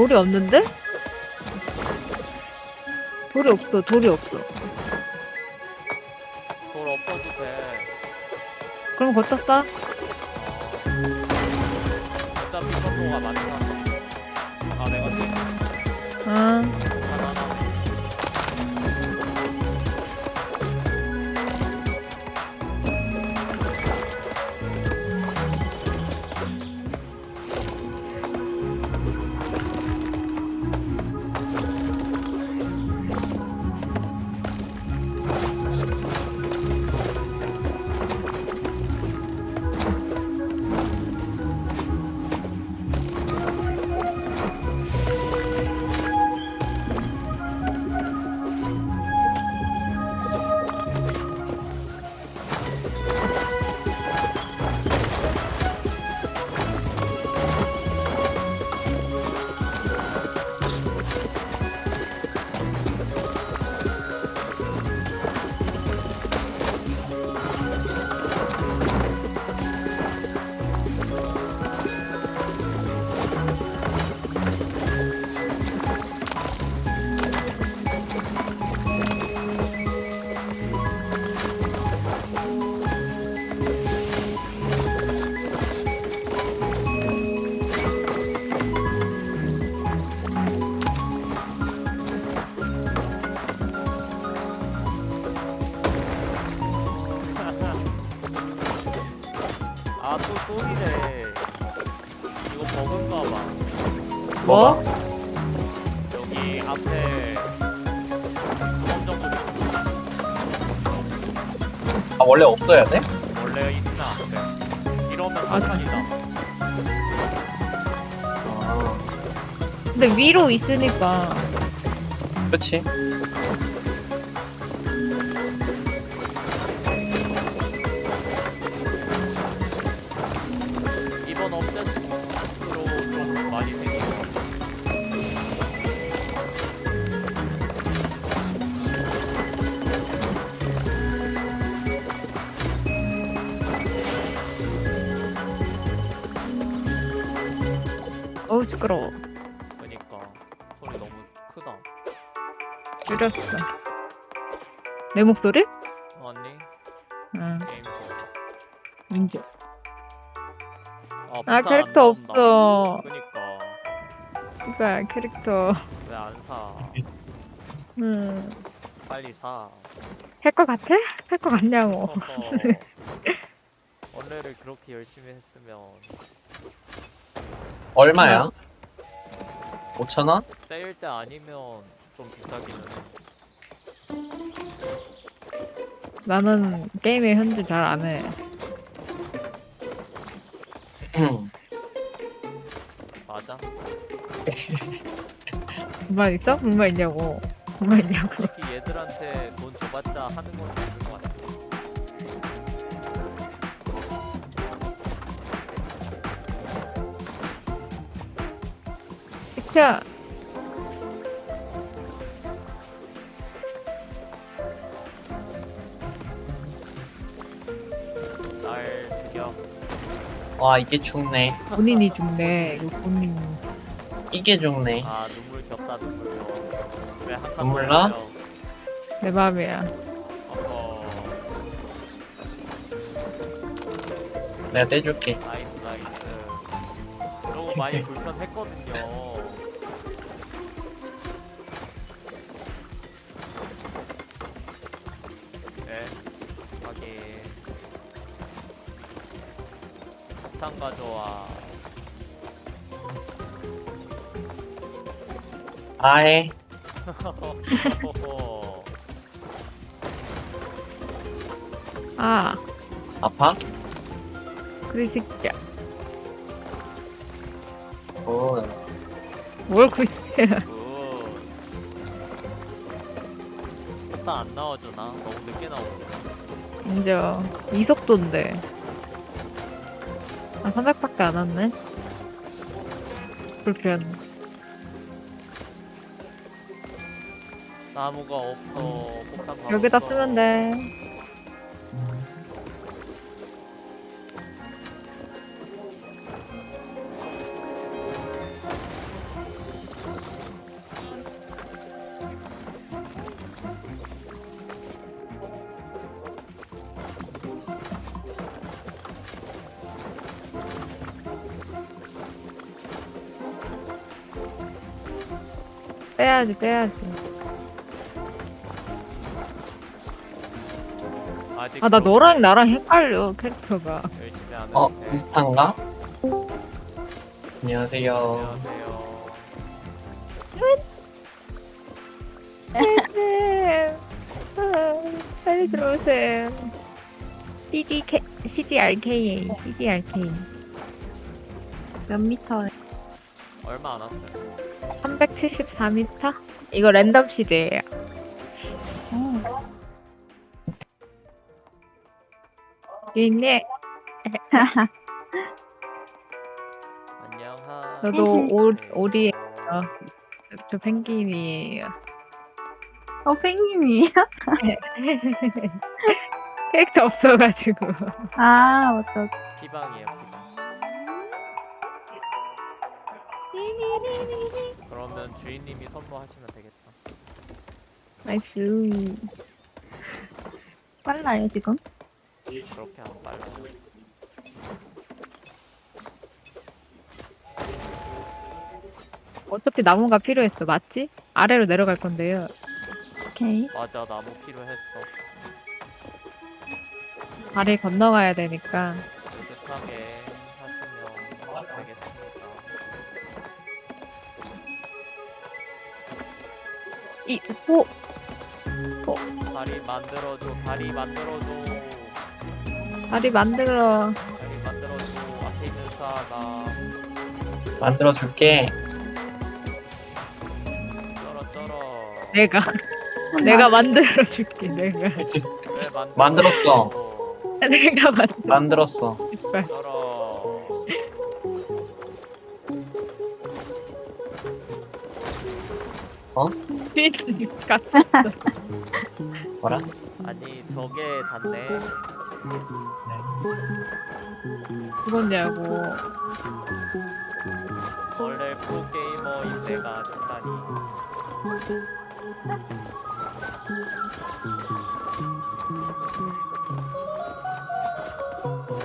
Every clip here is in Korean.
돌이 없는데? 돌이 없어, 돌이 없어. 돌 엎어도 돼. 그럼 걷다 싸? 어차피 선도가 많잖아. 아, 내가 지금 응. 없어야 돼? 원래 있나 앞에. 이러면 아, 사탄이다. 아 근데 위로 있으니까. 그치 줄였어. 내 목소리? 아니 응, 게임. 이제. 아, 아, 캐릭터. 없어. 그니까 그니까, 캐릭터. 왜 안 사? 음. 빨리 사. 할 것 같아? 할 것 같냐고. 원래를 그렇게 열심히 했으면 얼마야? 5천원? 때일 때 아니면 좀 비싸기는 해. 나는 게임에 현재 잘 안 해. 맞아? 불만 있어? 불만 있냐고. 불만 있냐고. 솔직히 얘들한테 돈 줘봤자 하는 건 없는 것 같아. 시켜. 와 이게 죽네 본인이 죽네. 이거 본인. 이게 죽네 아 눈물 겹다 눈물 겨. 왜한칸 눈물 나? 내 맘이야. 어허. 내가 떼줄게 나이스 나이스. 저거 많이 불편했거든요. 가져와. 호호호. 아, 아파? 그리 새끼야. 오 뭘 그리야. Good. 폭탄 안 나와주나? 너무 늦게 나오는데. 인정. 이 속도인데. 아, 300밖에 안 왔네. 불편. 나무가 없어. 폭탄 다 여기다 없어. 쓰면 돼. 빼야지, 빼야지. 아직 아, 나 그렇게 너랑 나랑 헷갈려, 캐릭터가. 열심히 안 어, 했는데. 비슷한가? 안녕하세요. 안녕하세요. 네. 아, 빨리 들어오세요. CDK, CDRK, CDRK. 몇 미터에? 얼마 안 왔어요. 374m? 이거 랜덤 시드예요. 어. 유인님, 안녕하. 저도 오, 네. 오리예요. 저 펭귄이에요. 어, 펭귄이에요? 캐릭터 없어가지고. 아, 맞다. 피방이에요, 그러면 주인님이 선물하시면 되겠다. Nice. 빨라요, 지금? 그렇게 안 빨라요. 어차피 나무가 필요했어, 맞지? 아래로 내려갈 건데요. 오케이. 맞아, 나무 필요했어. 다리 건너가야 되니까. 느긋하게 이, 오! 다리 만들어줘, 다리 만들어줘. 다리 만들어. 다리 만들어줘. 앞에 있는 사람 만들어 줄게. 쩔어 쩔어. 내가. 내가 만들어줄게, 내가. 만들었어. 내가 만들어. 만들었어. 쩔어. 주인님 같이 뭐라? 아니 저게 닿네. 죽었냐고. 원래 프로게이머인 내가 죽다니.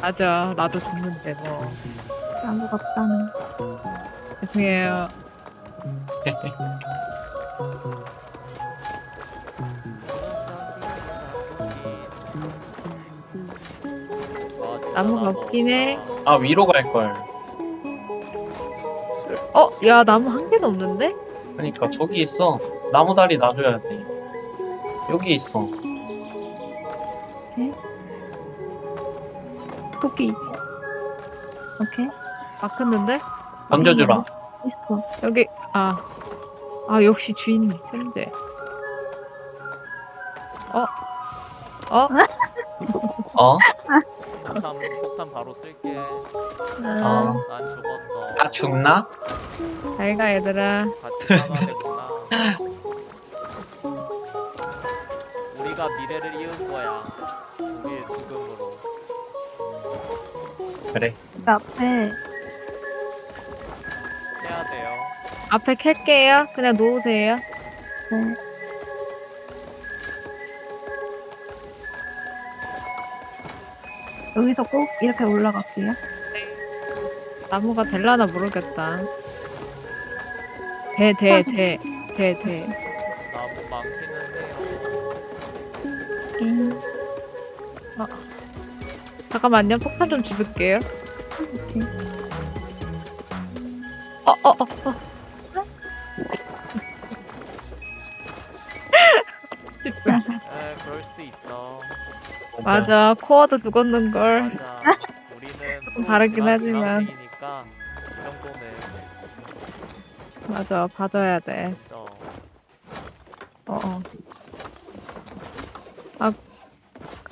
맞아, 나도 죽는데, 뭐. 나무가 없다는. 죄송해요. 나무가 없긴 해. 아, 위로 갈 걸. 어? 야, 나무 한 개도 없는데? 그러니까 저기 있어. 나무 다리 놔줘야 돼. 여기 있어. 토끼. 오케이. 막혔는데? 던져주라. 있어. 여기, 아. 아, 역시 주인님, 현재. 어? 어? 어? 폭탄 폭탄 바로 쓸게. 아, 어. 난 죽었어. 다 죽나? 잘 가, 얘들아. 같이 살아야겠구나. 우리가 미래를 이은 거야. 우리의 죽음으로. 그래. 그 앞에 앞에 캘게요. 그냥 놓으세요. 네. 여기서 꼭 이렇게 올라갈게요. 나무가 될라나 모르겠다. 돼, 돼, 돼. 돼, 돼. 나무 많기는 해요. 오케이. 잠깐만요. 폭탄 좀 집을게요. 오케이. 어, 어, 어, 어. 맞아. 코어도 죽었는걸. 맞아. 우리는 조금 다르긴 하지만. 정도는 맞아. 봐줘야 돼. 어, 어.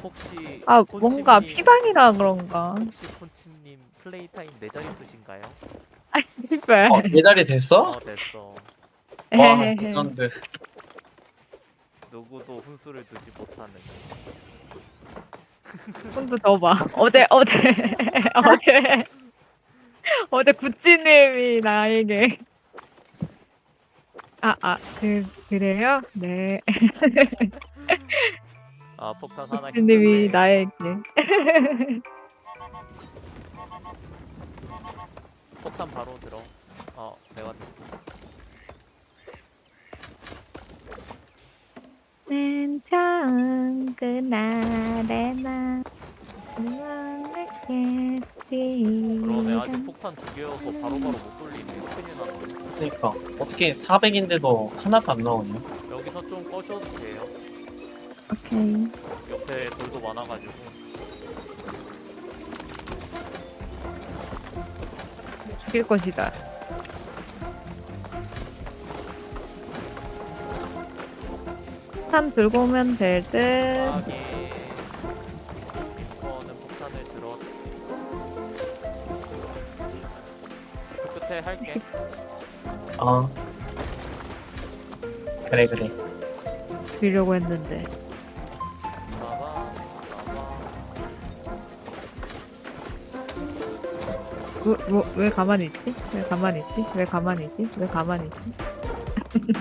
혹시 아, 뭔가 콘칩님- 피방이라 그런가. 혹시 콘칩님 플레이 타임 네 자리 쓰신가요? 아, 씨발. 어, 네 자리 됐어? 어 됐어. 와, 에헤헤. 레전드. 누구도 훈수를 두지 못하는. 손도 더 봐. 어제, 어제, 어제, 어제 구찌님이 나에게. 아, 아, 그, 그래요? 네. 아 폭탄 하나 구찌님이 힘드네. 나에게. 폭탄 바로 들어. 어 내가 처음 그날에만 그러네 아직 폭탄 두 개여서 바로바로 못 돌리네 큰일 났네 그러니까 어떻게 400인데도 하나도 안 나오냐? 여기서 좀 꺼셔도 돼요 오케이. 옆에 돌도 많아가지고 죽일 것이다. 탄 들고 오면 될 듯. 리퍼는 폭탄을 들었 그 끝에 할게 어. 그래 그래. 죽이려고 했는데. 뭐, 뭐, 왜 가만히 있지? 왜 가만히 있지? 왜 가만히 있지? 왜 가만히 있지?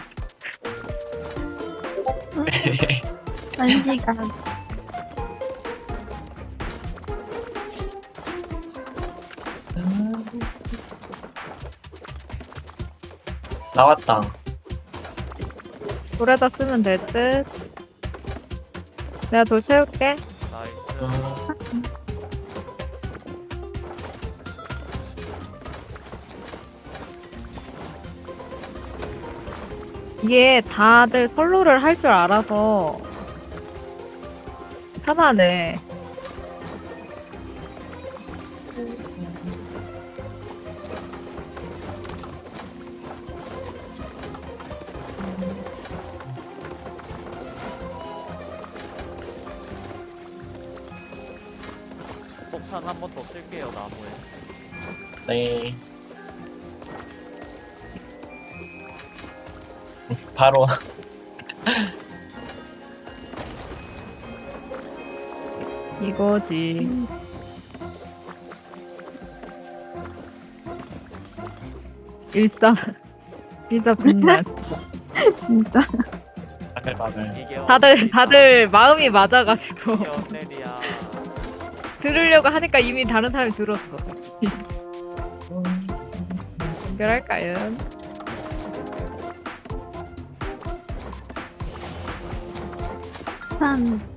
한 시간. 나왔다. 돌에다 쓰면 될 듯. 내가 돌 채울게. 나이스 이게 다들 선로를 할 줄 알아서 편하네. 일사 일사 분란. 진짜. 바글바글. 이게 다들 다들 마음이 맞아가지고 들으려고 하니까 이미 다른 사람이 들었어. 연결할까요? 한.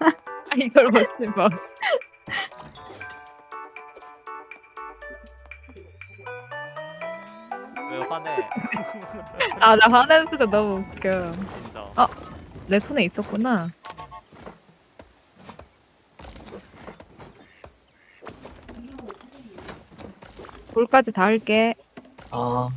아 이걸 못지 뭐. 왜 화내 아 나 화내는 소리 너무 웃겨. 진짜 어. 내 손에 있었구나. 돌까지 다 할게. 아,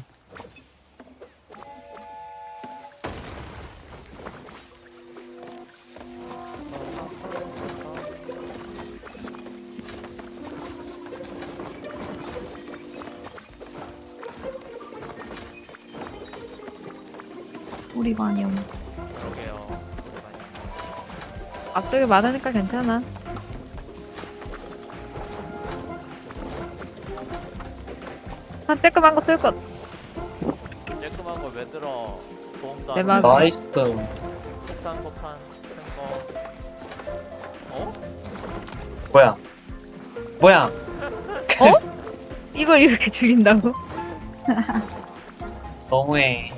앞쪽에 많으니까 괜찮아. 한 쬐끔한 거 쓸 것. 쬐끔한 걸왜 들어 도움도 내 안. 나이스. 폭탄 폭탄 큰거 어? 뭐야? 뭐야? 이걸 이렇게 죽인다고? 너무해.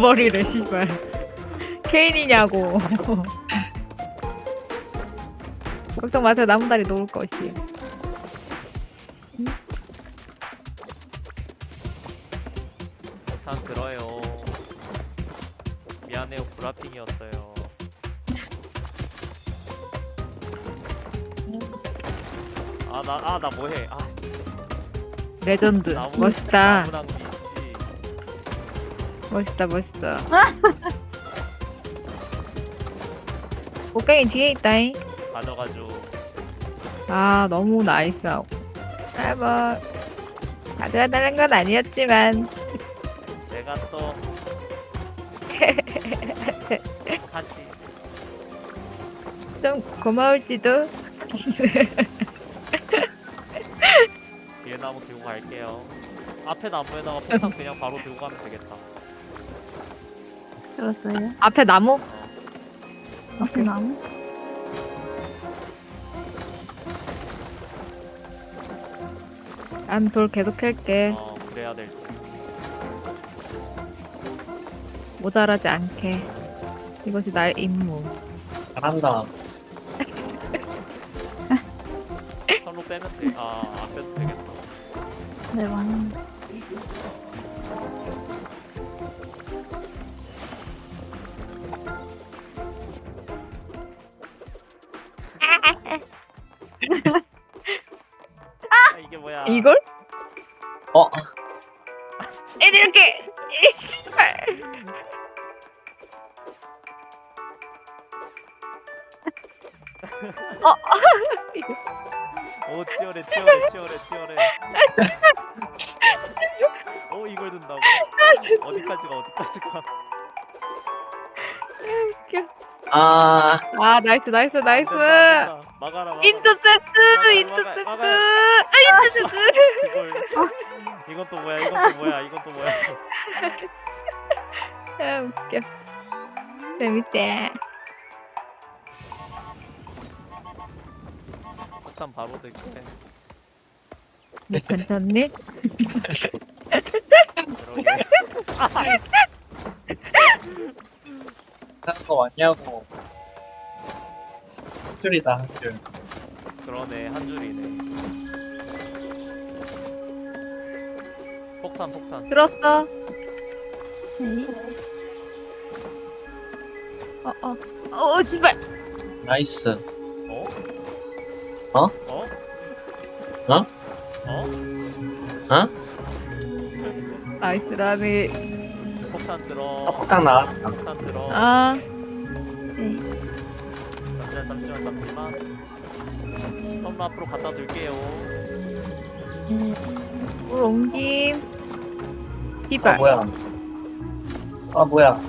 버리래, 씨발. 케인이냐고. 걱정 마세요, 나무다리 놓을 것이. 폭탄 들어요 미안해요 브라핑이었어요 아 나 아 나 뭐해 아 레전드. 나무 멋있다. 나무 나무 있지 멋있다, 멋있다. 곡괭이 뒤에 있다잉. 가져가죠 아, 너무 nice하고. 아, 뭐. 가져다는 건 아니었지만. 내가 또 하지 좀 고마울지도. 뒤에 나무 들고 갈게요 앞에 나무에다가 폭탄 그냥 바로 들고 가면 되겠다. 들었어요? 앞에 나무? 앞에 나무? 난 돌 계속 캘게. 어 그래야 될 듯. 모자라지 않게. 이것이 나의 임무. 잘한다. 선로 빼면 돼. 아 앞에도 되겠다. 네, 많이. 아, 아, nice, nice, nice! 막아라 막아라. 인터셉트! 인터셉트! 막아요, 아, 인터셉트! 이걸 이건 또 뭐야 이건 또 뭐야 이건 또 뭐야 아, 웃겨. 재밌대. 폭탄 바로 네, 괜찮니? 그러게 하는 거 맞냐고. 한 줄이다, 한 줄. 그러네 한 줄이네 폭탄 폭탄 들었어? 오케이. 어, 어. 어, 씨발! nice. 어? 어? 어? 어? 어? 어? 나이스라니. 폭탄 아, 들어 폭탄 나왔다. 폭탄 들어 아, 오케이. 잠시만 잠시만 잠시만 선로 앞으로 갖다 둘게요 네. 물 옮김. 아, 씨발. 뭐야. 아, 뭐야.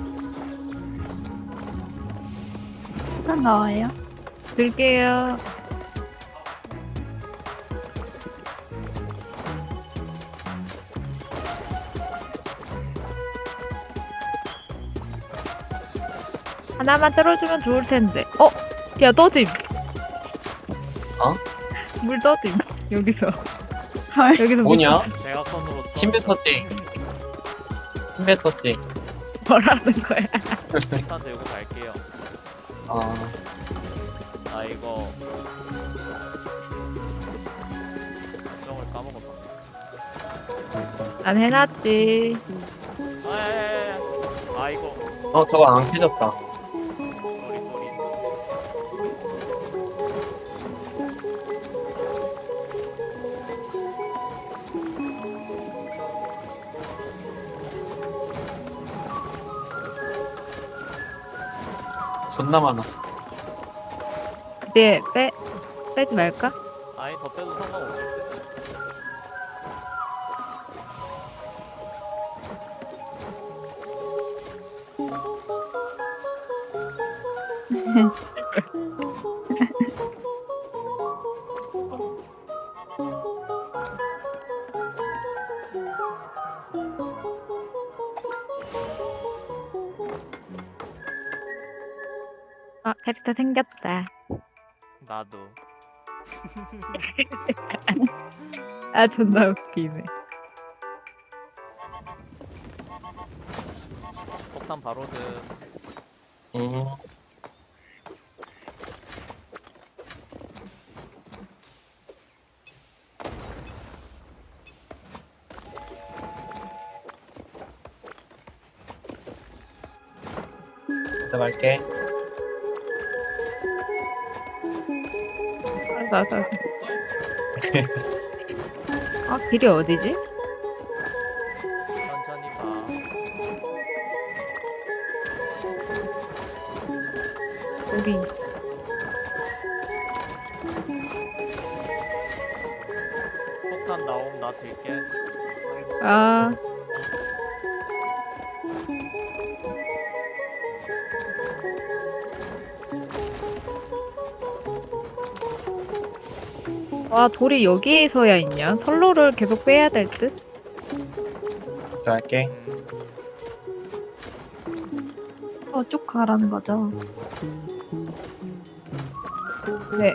폭탄 나와요? 들게요. 하나만 떨어주면 좋을 텐데. 어? 야, 떠짐. 어? 물 떠짐. 여기서. 헐. 여기서 물 뭐냐? 떠짐. 대각선으로 또 침뱉 떴지. 침뱉 떴지. 뭐라는 거야? 폭탄 들고 갈게요 어, 아 이거 설정을 까먹었다 난 해놨지. 아야야야야 아 이거 어, 저거 안 켜졌다. 존나 많아. 이제 빼, 빼지 말까? 아니 더 빼도 상관 아, 존나 아, 길이 어디지? 천천히 가 여기. 폭탄 나옴 나 들게 아, 와, 돌이 여기에 서야 있냐? 선로를 계속 빼야 될 듯? 할게. 음, 어, 쭉 가라는 거죠. 네.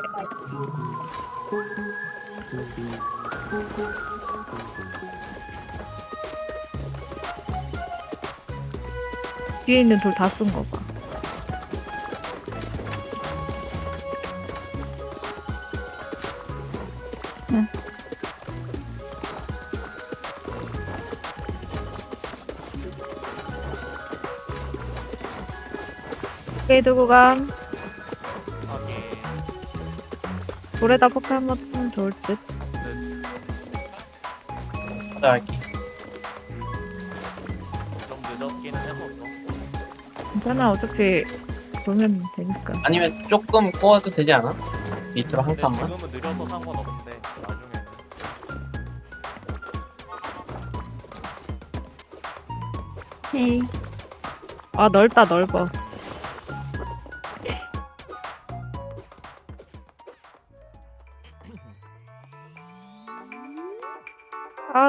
뒤에 있는 돌 다 쓴 거 봐. 오케이, 들고 감. 돌에다 폭탄 한번 쓰면 좋을 듯. 하자 할게. 좀 늦었기는 했었어. 괜찮아, 어차피 돌면 되니까. 아니면 조금 꼬아도 되지 않아? 밑으로 한 근데 칸만? 지금은 느려서 상관없는데 나중에는 hey. 아, 넓다, 넓어.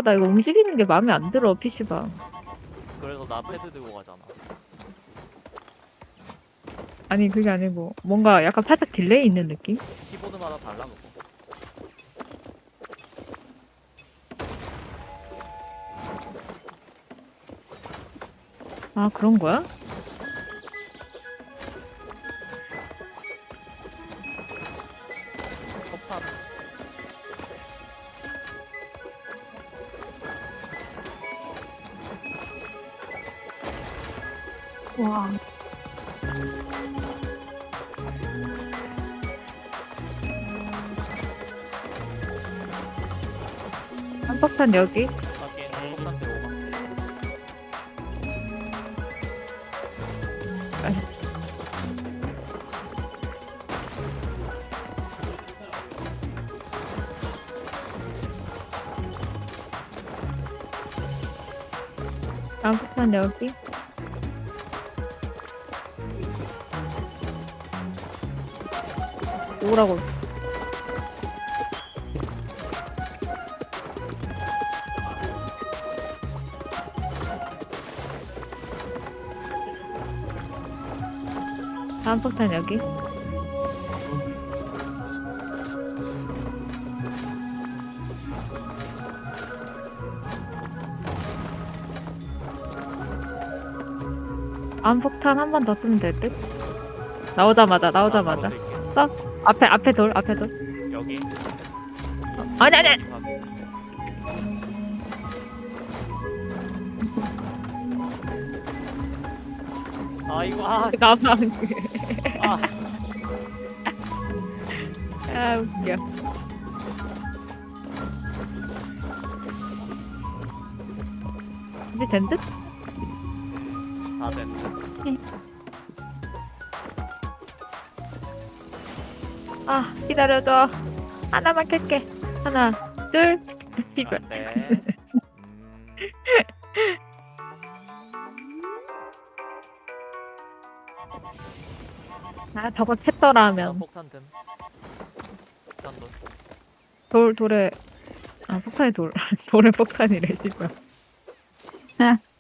아, 나 이거 움직이는 게 마음에 안 들어, PC방. 그래서 나 패드 들고 가잖아. 아니, 그게 아니고, 뭔가 약간 살짝 delay 있는 느낌? 키보드마다 달라 그거. 아, 그런 거야? 와. 한폭탄 여기? 하긴 폭탄 들고 가. 한폭탄 여기? 오라고. 다음 폭탄 여기? 다음 폭탄 한 번 더 쓰면 될 듯? 나오자마자 나오자마자 나 바로 들게. 앞에 앞에 돌 앞에 돌. 여기. 아니 아니 아니. 아 이거 아, 나만 아. 아 웃겨. 이제 된 듯? 기다려줘 하나만 켤게. 하나 둘. 이거 안 돼. 음, 아 저거 캤더라 자, 하면. 폭탄 든. 폭탄 돌. 돌 돌에. 아 폭탄이 돌. 돌에 폭탄이래 씨발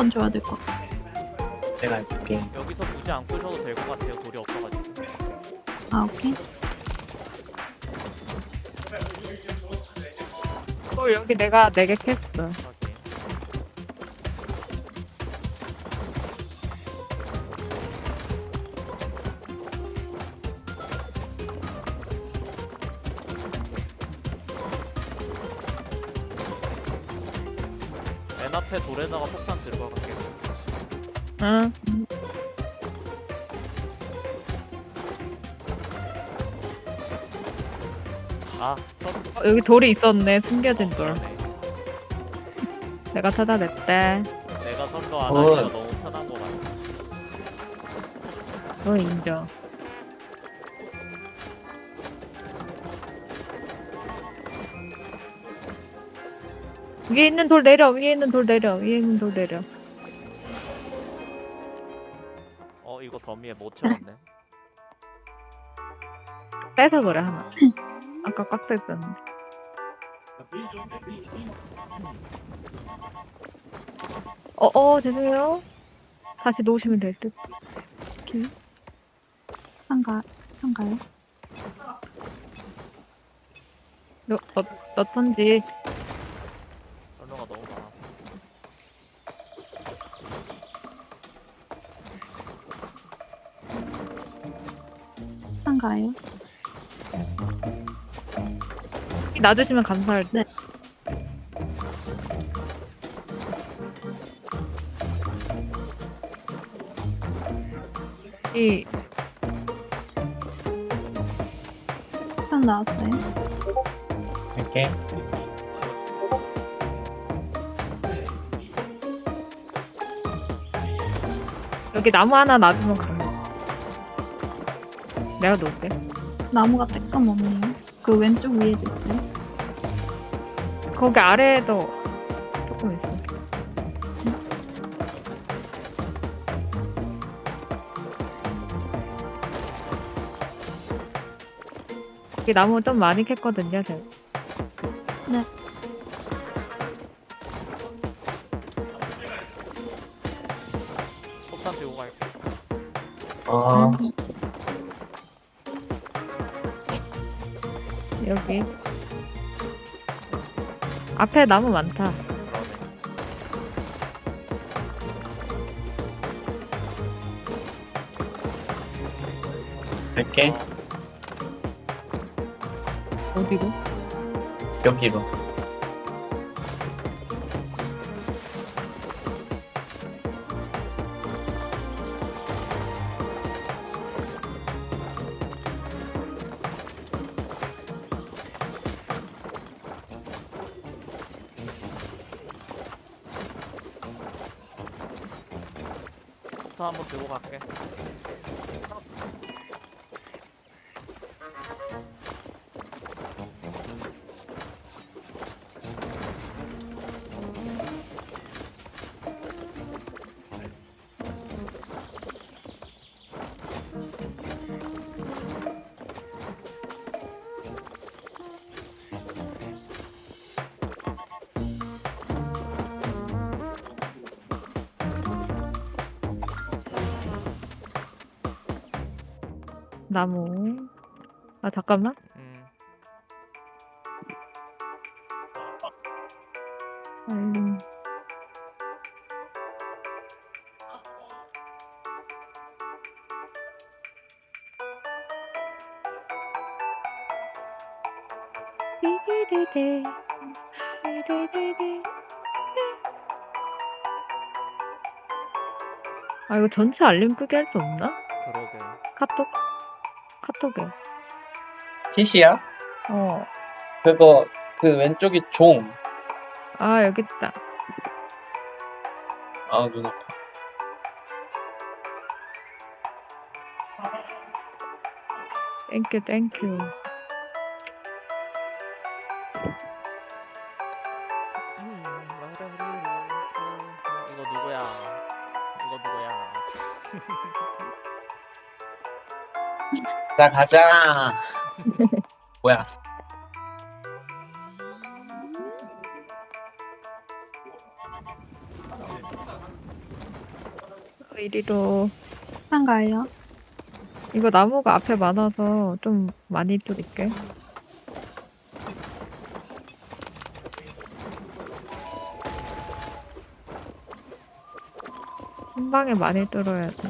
번 줘야 될 것 같아. 내가 해줄게. 여기서 무지 안 끄셔도 될 것 같아요. 돌이 없어가지고. 아, 오케이. 돌 여기 내가 네개 캤어 여기 돌이 있었네. 숨겨진 돌. 내가 찾아냈대. 내가 선거 안 어. 하기가 너무 편한 거 같아. 너 인정. 위에 있는 돌 내려. 위에 있는 돌 내려. 위에 있는 돌 내려. 어, 이거 더미에 못 채웠네. 빼서 그래 하나. 아까 꽉 뺐었는데. 어, 어, 죄송해요. 다시 놓으시면 될 듯. 오케이. 상가, 상가요? 너, 너, 넣던지. 설명가 너무 많아. 상가요? 놔주시면 감사할 듯. 네. 이, 상 나왔어요? 이렇게. 여기 나무 하나 놔주면 감사. 내가 놓을게. 나무가 떼끔 없네요. 그 왼쪽 위에도 있어요? 거기 아래에도 조금 있어. 여기 나무 좀 많이 캤거든요, 제가. 네. 폭탄 들고 갈게. 아, 여 앞에 나무 많다. 이렇게. 어디로? 여기로. 잠깐만. 음. 아, 이거 전체 알림 끄게 할수 없나? 그러게. 카톡? 카톡에. 티시야? 어. 그거, 그 왼쪽이 종. 아, 여기 있다. 아, 눈 아파. 땡큐, 땡큐. 음, 이거 누구야? 이거 누구야? 자, 가자. 뭐야. 이리로. 상가요? 이거 나무가 앞에 많아서 좀 많이 뚫을게. 한 방에 많이 뚫어야 돼.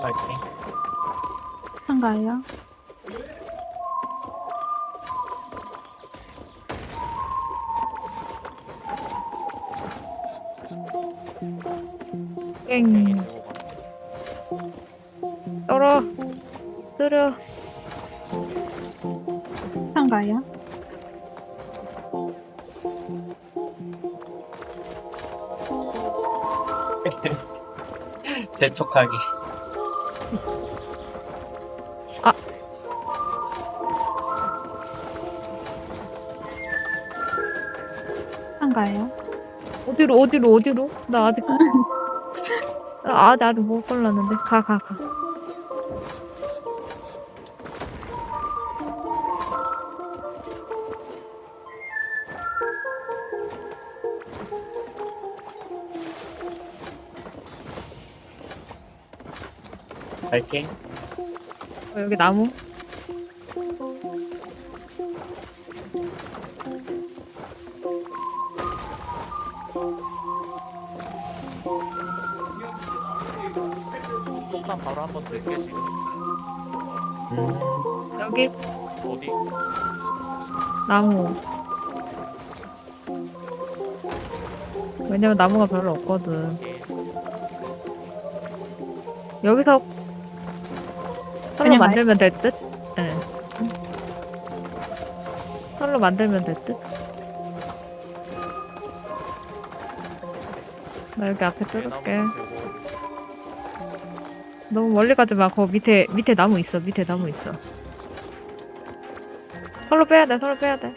이렇게. 상가요? 상가요? 재촉하기. 상가요? 어디로, 어디로, 어디로? 나 아직. 나 아직, 아직 못 골랐는데. 가, 가, 가. 갈게. 어, 여기 나무. 폭탄 바로 한번 들게 지금. 음, 여기 어디? 나무. 왜냐면 나무가 별로 없거든. 예. 여기서 그냥 만들면 될 듯? 예. 설로 만들면 될 듯? 나 여기 앞에 뚫을게. 너무 멀리 가지 마. 거 밑에 밑에 나무 있어. 밑에 나무 있어. 설로 빼야 돼. 설로 빼야 돼.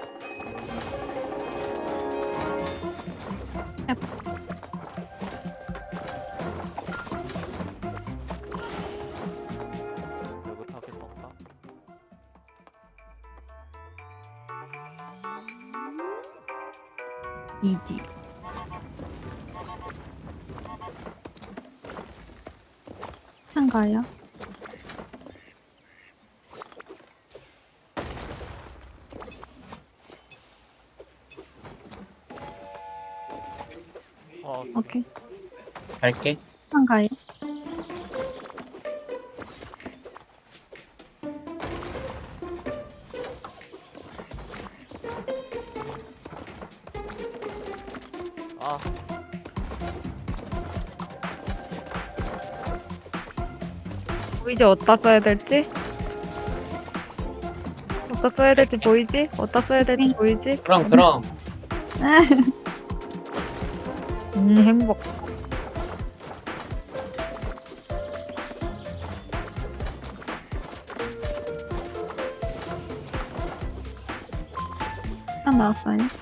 갈게. 상가요? 아, 보이지? 어디다 써야 될지? 어디다 써야 될지 보이지? 어디다 써야 될지 보이지? 그럼, 그럼. 음 행복. 딱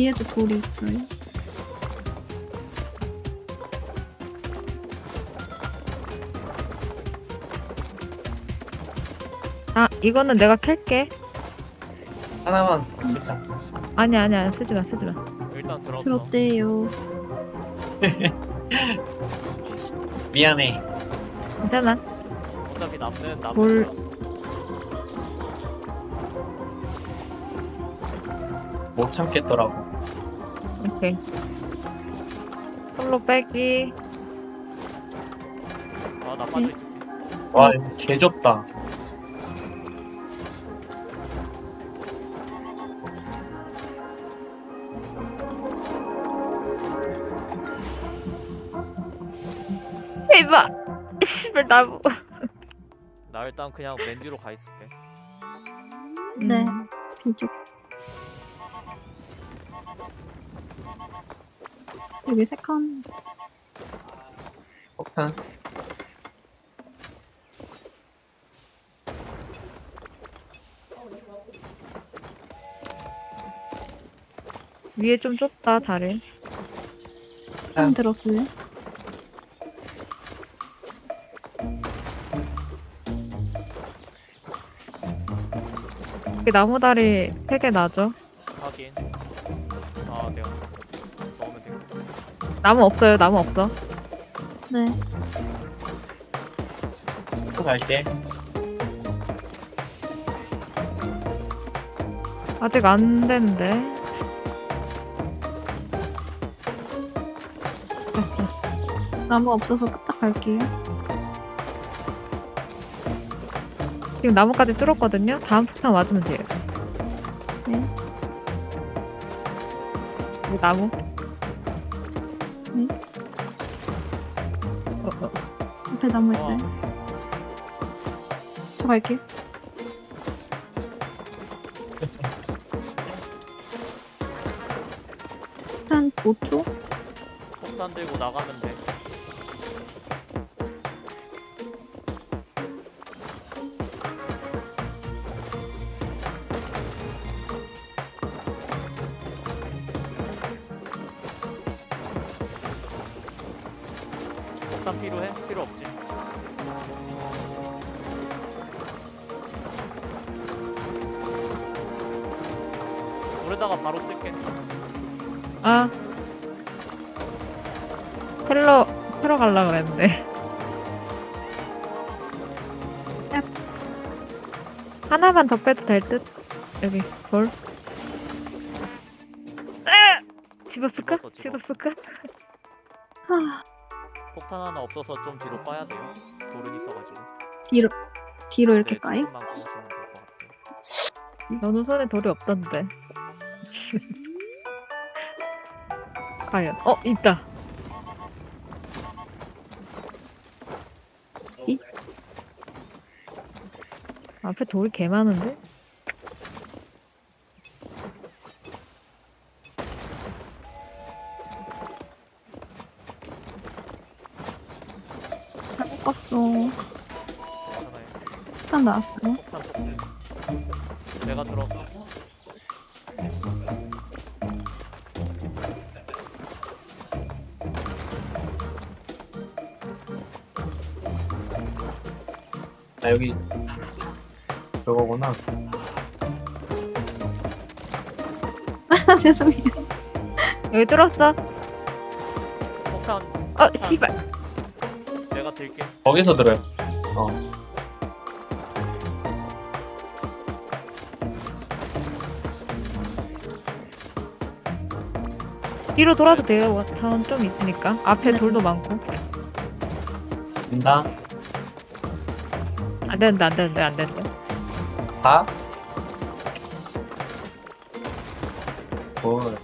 뒤에도 돌이 있어요. 아 이거는 내가 캘게. 하나만 더 쓰자. 아니 아니 아니 쓰지 마 쓰지 마. 일단 들었어. 들었대요. 미안해. 괜찮아. 어차피 남는 남는 뭘-. 못 참겠더라고. 오케이. 솔로 빼기. 아, 나 빠져 있을게. 와, 이거 개좁다. 대박. 씨발 나무. 나 일단 그냥 맨 뒤로 가 있을게. 네. 음. 비쪽. 여기 세 칸. 폭탄. 위에 좀 좁다 자리. 칸 들었어요. 여기 나무 다리 세개 놔줘. 확인. 나무 없어요. 나무 없어. 네. 갈게. 아직 안. 됐어. 나무 없어서 딱 갈게요. 지금 나무까지 뚫었거든요. 다음 폭탄 맞으면 돼요. 네. 이 나무. 앞에 나무 있어요. 저 갈게요. 한 5초? 폭탄 들고 나가면 돼. 하나만 더 빼도 될 듯? 여기, 돌. 으! 집었을까? 집었어, 집어. 집었을까? 하, 폭탄 하나 없어서 좀 뒤로 빠야 돼요. 돌은 있어가지고. 뒤로, 뒤로 이렇게 네, 까요? 조금만 꺼주시면 될것 같아요. 너는 손에 돌이 없던데. 과연, 어, 있다. 앞에 돌이 개 많은데? 잘못. 괜찮아요. 일단 쳤지. 내가 들었어. 나 여기 저거구나. 아, 죄송해요. 여기 뚫었어? 폭탄 어, 씨발. 내가 들게. 거기서 들어요. 어. 뒤로 돌아도 돼요. 자원 좀 있으니까. 앞에 네. 돌도 많고. 된다. 안 되는데, 안 되는데, 안 되는데. 가. 굿.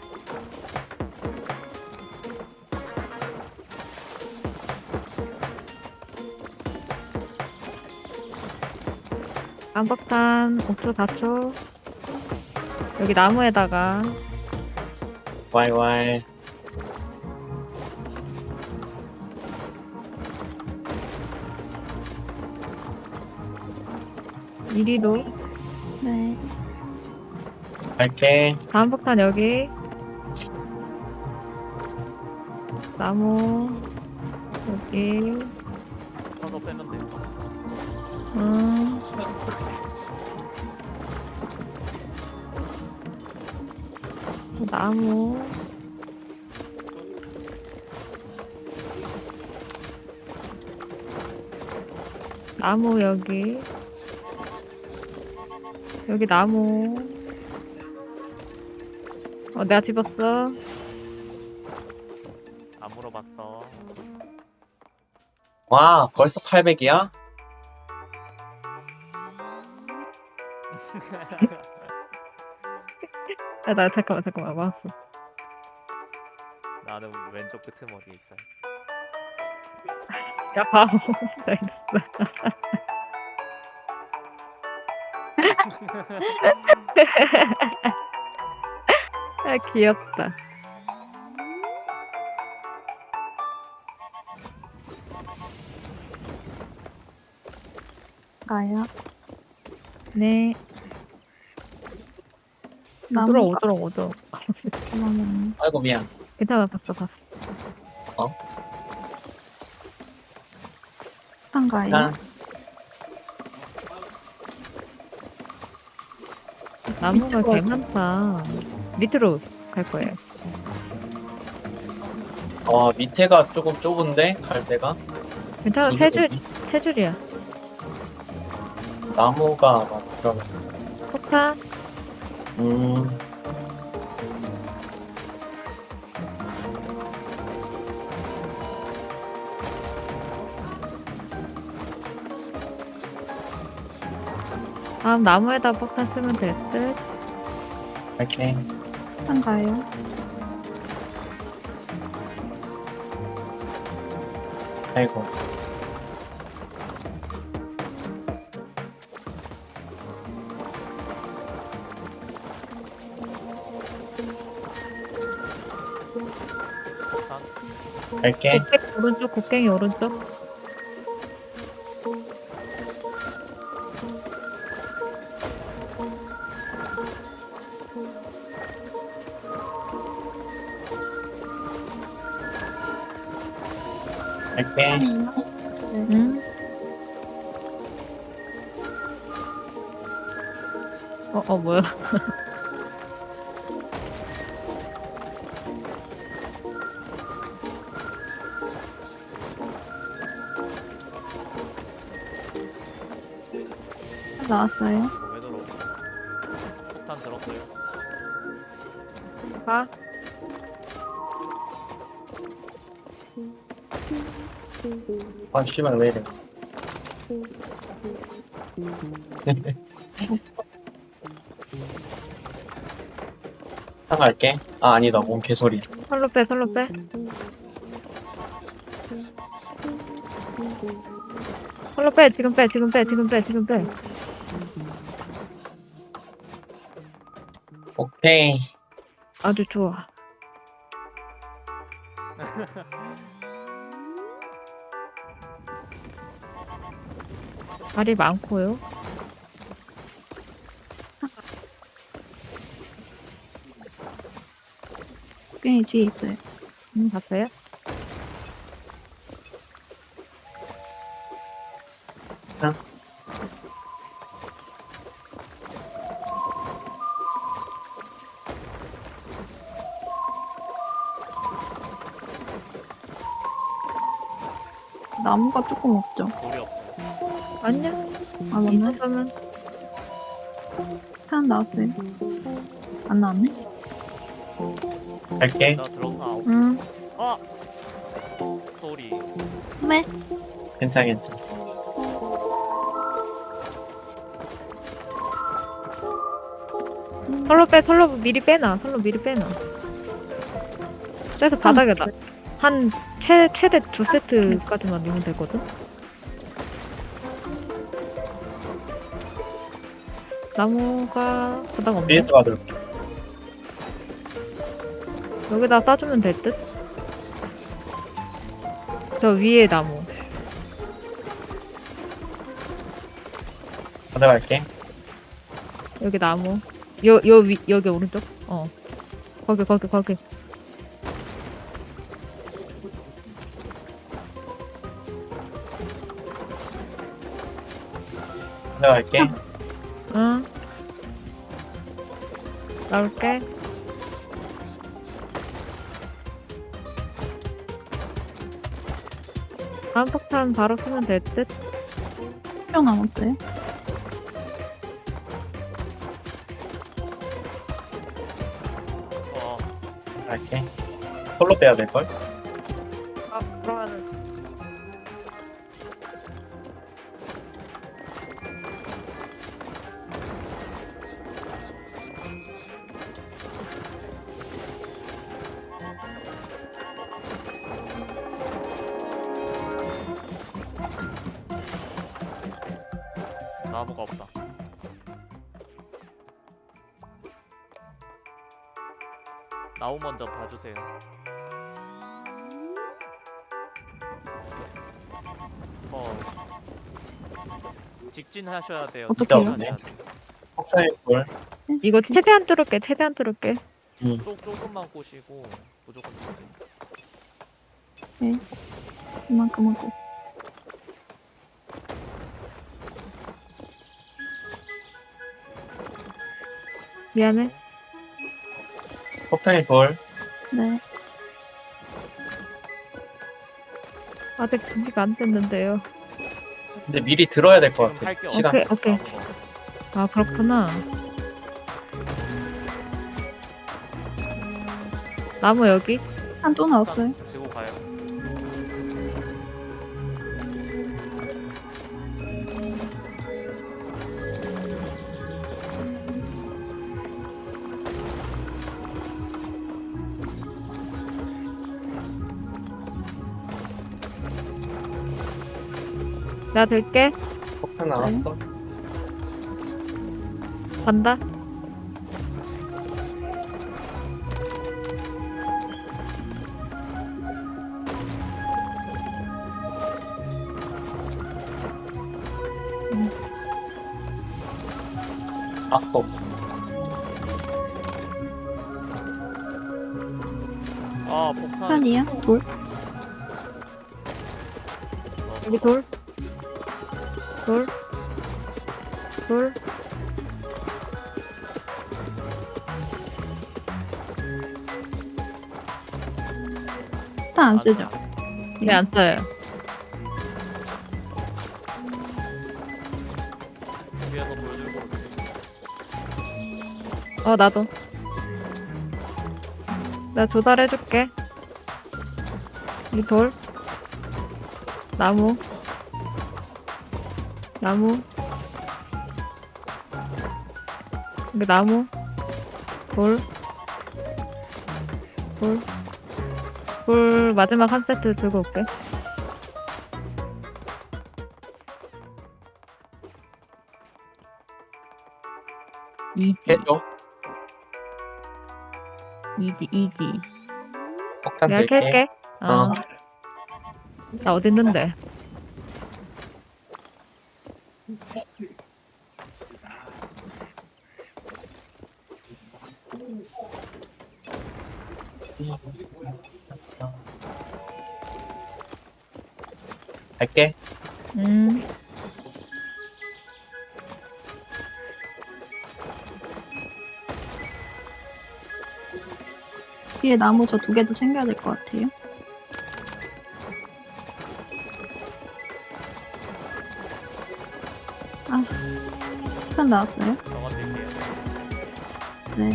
안박탄 5초, 4초. 여기 나무에다가 왈왈. 이리로. 네. 갈게. 다음 폭탄 여기. 나무. 여기. 빼면 돼. 음. 나무. 나무 여기. 여기 나무. 어, 내가 집었어. 안 물어봤어. 와, 벌써 800이야? 야, 나 잠깐만, 잠깐만, 왔어. 나는 왼쪽 끄트머리에 있어. 야, 바보. 나 있어. 아, 귀엽다. 가요. 네. 오도록, 나무가 오도록, 오도록. 나무. 아이고, 미안. 괜찮아, 봤어, 봤어. 일단 가요. 난 나무가 개 많다. 밑으로 갈 거예요. 어, 밑에가 조금 좁은데? 갈 데가? 괜찮아, 두세 줄? 세 줄이야. 나무가 막 그런. 폭탄. 음. 다음 나무에다 폭탄 쓰면 될 듯. 이렇게. 한 가요. 아이고. 갈게. 곡괭이 오른쪽, 곡괭이 오른쪽. 아, 씨발, 왜 이래. 상 갈게. 아, 아니다. 뭔 개소리. 설로 빼, 설로 빼. 설로 빼, 지금 빼, 지금 빼, 지금 빼, 지금 빼. 오케이. 아주 좋아. 알이 많고요. 곡괭이 뒤에 있어요. 음, 봤어요? 응. 나무가 조금 없죠. 아니야. 아, 이 맞나? 정도면 탄 나왔어요. 안 나왔네? 갈게. 나 들어. 아, 오- 응. 아. 소리. 네. 괜찮아, 괜찮아. 설로 빼, 설로 미리 빼놔. 설로 미리 빼놔. 그래서 바닥에다. 한 최, 최대 두 세트까지만 넣으면 되거든. 나무가 바닥 없네. 위에서 받을게. 여기다 싸주면 될 듯? 저 위에 나무. 가져갈게. 여기 나무. 요, 요 위, 여기 오른쪽? 어. 거기, 거기, 거기. 가져갈게. 나올게. 다음 폭탄 바로 쓰면 될 듯? 명 남았어요. 어. 갈게. 솔로 빼야 될걸? 나무 먼저 봐주세요. 어. 직진하셔야 돼요. 직진하셔야 돼요. 폭사의 돌. 이거 최대한 뚫을게, 최대한 뚫을게. 조, 조금만 꼬시고 무조건 들어가요. 이만큼 하고. 미안해. 폭탄의 돌. 네. 아직 준비가 안 됐는데요. 근데 미리 들어야 될 것 같아. 할게 시간. 오케이, 오케이. 아 그렇구나. 나무 여기. 한 또 나왔어요. 나 들게. 폭탄 나왔어. 간다. 악법. 아 폭탄. 판이야? 돌? 여기 돌. 돌. 돌. 판안 쓰죠? 네, 안 써요. 어, 나도. 나 조달해줄게. 이 돌. 나무. 나무. 여기 나무. 돌. 돌. 돌 마지막 한 세트 들고 올게. 이지, 해줘. 이지, 이지. 폭탄 내가. 캘게. 어. 어. 나 어디 있는데? 갈게. 음. 뒤에 나무 저 두 개도 챙겨야 될 것 같아요. 판 나왔어요? 저거 드릴게요. 네.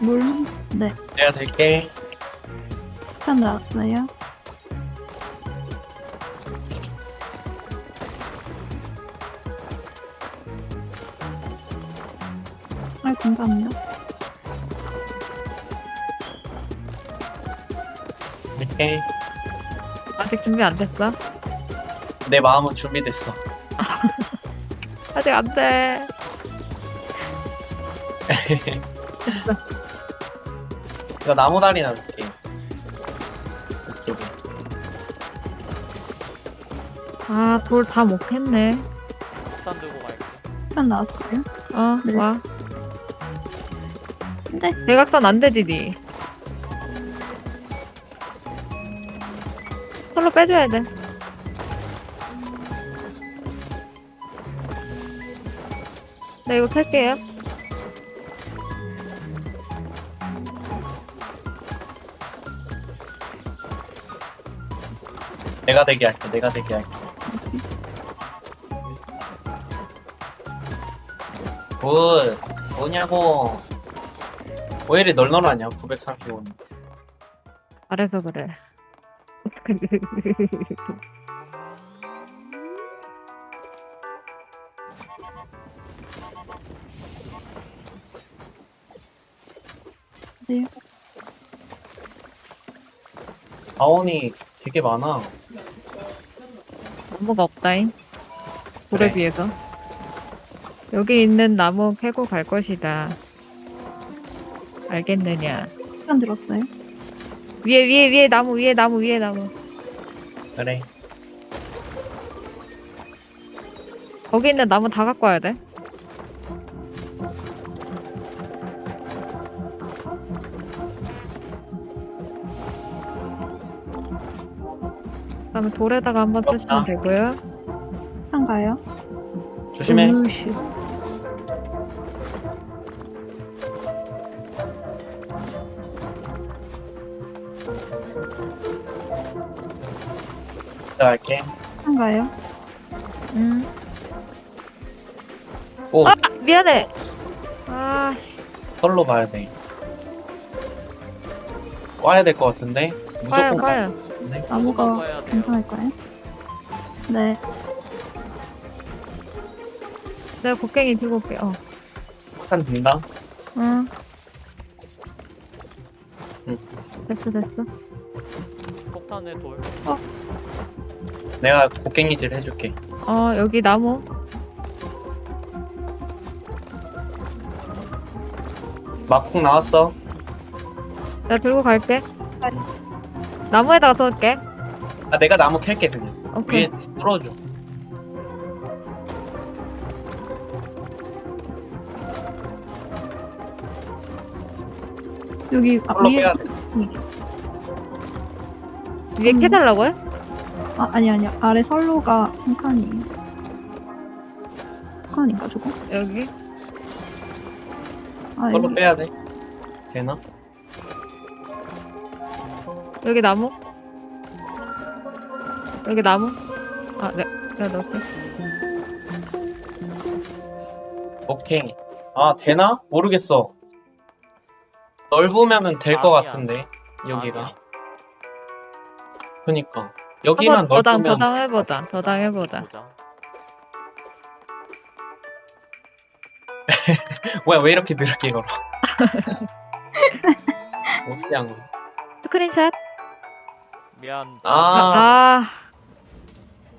물? 네. 내가 들게. 판 나왔어요. 준비 안 됐어? 내 마음은 준비됐어. 아직 안 돼. 이거 나무 다리. 이쪽에. 아, 돌 다 못 했네. 폭탄 들고 갈게. 판 나왔어요? 어, 네. 와. 근데 대각선 안 되지, 니. 솔로 빼줘야 돼. 네, 이거 켤게요. 내가 대기 할게. 내가 대기 할게. 굿. 뭐냐고. 왜 이리 널널하냐, 935는. 잘해서 그래. 네. 자원이 되게 많아. 나무가 없다잉. 돌에 그래. 비해서. 여기 있는 나무 캐고 갈 것이다. 알겠느냐. 시간 들었어요? 위에, 위에, 위에 나무, 위에 나무, 위에 나무. 그래. 거기 있는 나무 다 갖고 와야 돼. 그다음에 돌에다가 한번. 쓰시면 되고요. 판 가요? 조심해. 으이씨. 갈게. 한가요? 응. 오, 아 미안해. 아 씨. 털로 봐야 돼. 와야 될 것 같은데? 가요 무조건 가요. 같은데? 나무가 먹어야 돼요. 괜찮을까요? 네. 내가 곡괭이 들고 올게. 어. 한 된다. 응. 응. 됐어 됐어. 폭탄의 돌. 내가 곡괭이질 해줄게. 어 여기 나무. 막국 나왔어. 내가 들고 갈게. 아. 나무에다가 쏠게. 아, 내가 나무 캘게, 그냥. 오케이. 위에 뚫어줘. 여기 아, 털로 위에 빼야 위에 음. 캐달라고요? 아 아니 아니 아래 선로가 한 칸이에요. 한 칸인가 저거? 여기. 아 여기 빼야 돼. 되나? 여기 나무. 여기 나무. 아 네. 내가 넣을게. 오케이. 아, 되나? 모르겠어. 넓으면은 될 것 아니야. 같은데, 여기가. 아니야. 그니까. 여기만 한번 더당 넓으면. 더당 해보자. 더당 해보자. 보자. 뭐야, 왜 이렇게 느리게 걸어? 그냥. 스크린샷. 미안. 아, 아.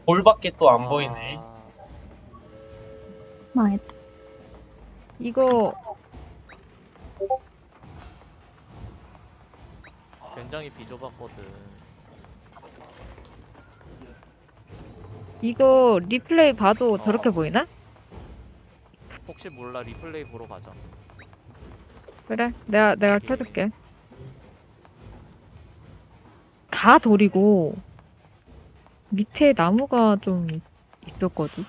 볼밖에 또안 아, 보이네. 망했다. 이거 굉장히 비좁았거든. 이거 리플레이 봐도 어. 저렇게 보이나? 혹시 몰라 리플레이 보러 가자. 그래. 내가 내가 켜줄게. 다 돌이고 밑에 나무가 좀 있- 있었거든.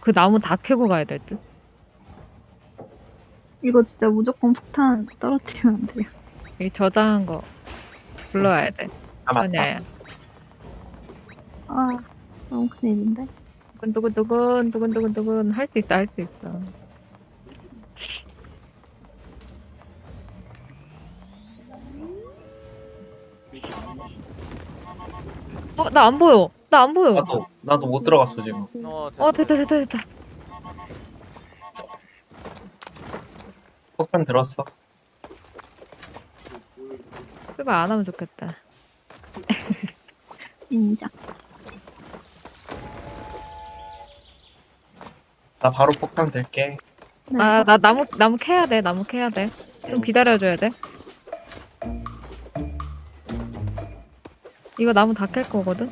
그 나무 다 캐고 가야 될 듯. 이거 진짜 무조건 폭탄 떨어뜨리면 안 돼요. 이 저장한 거 불러와야 돼. 아, 맞다. 아니야. 아 너무 큰일인데. 두근두근두근 두근두근두근 할 수 있어 할 수 있어. 어, 나 안 보여. 나 안 보여. 나도, 나도 못 들어갔어, 지금. 어, 어, 됐다, 됐다, 됐다. 폭탄 들었어. 출발 안 하면 좋겠다. 인정. 나 바로 폭탄 들게. 네. 아, 나 나무, 나무 캐야 돼, 나무 캐야 돼. 좀 기다려줘야 돼. 이거 나무 다 캘 거거든?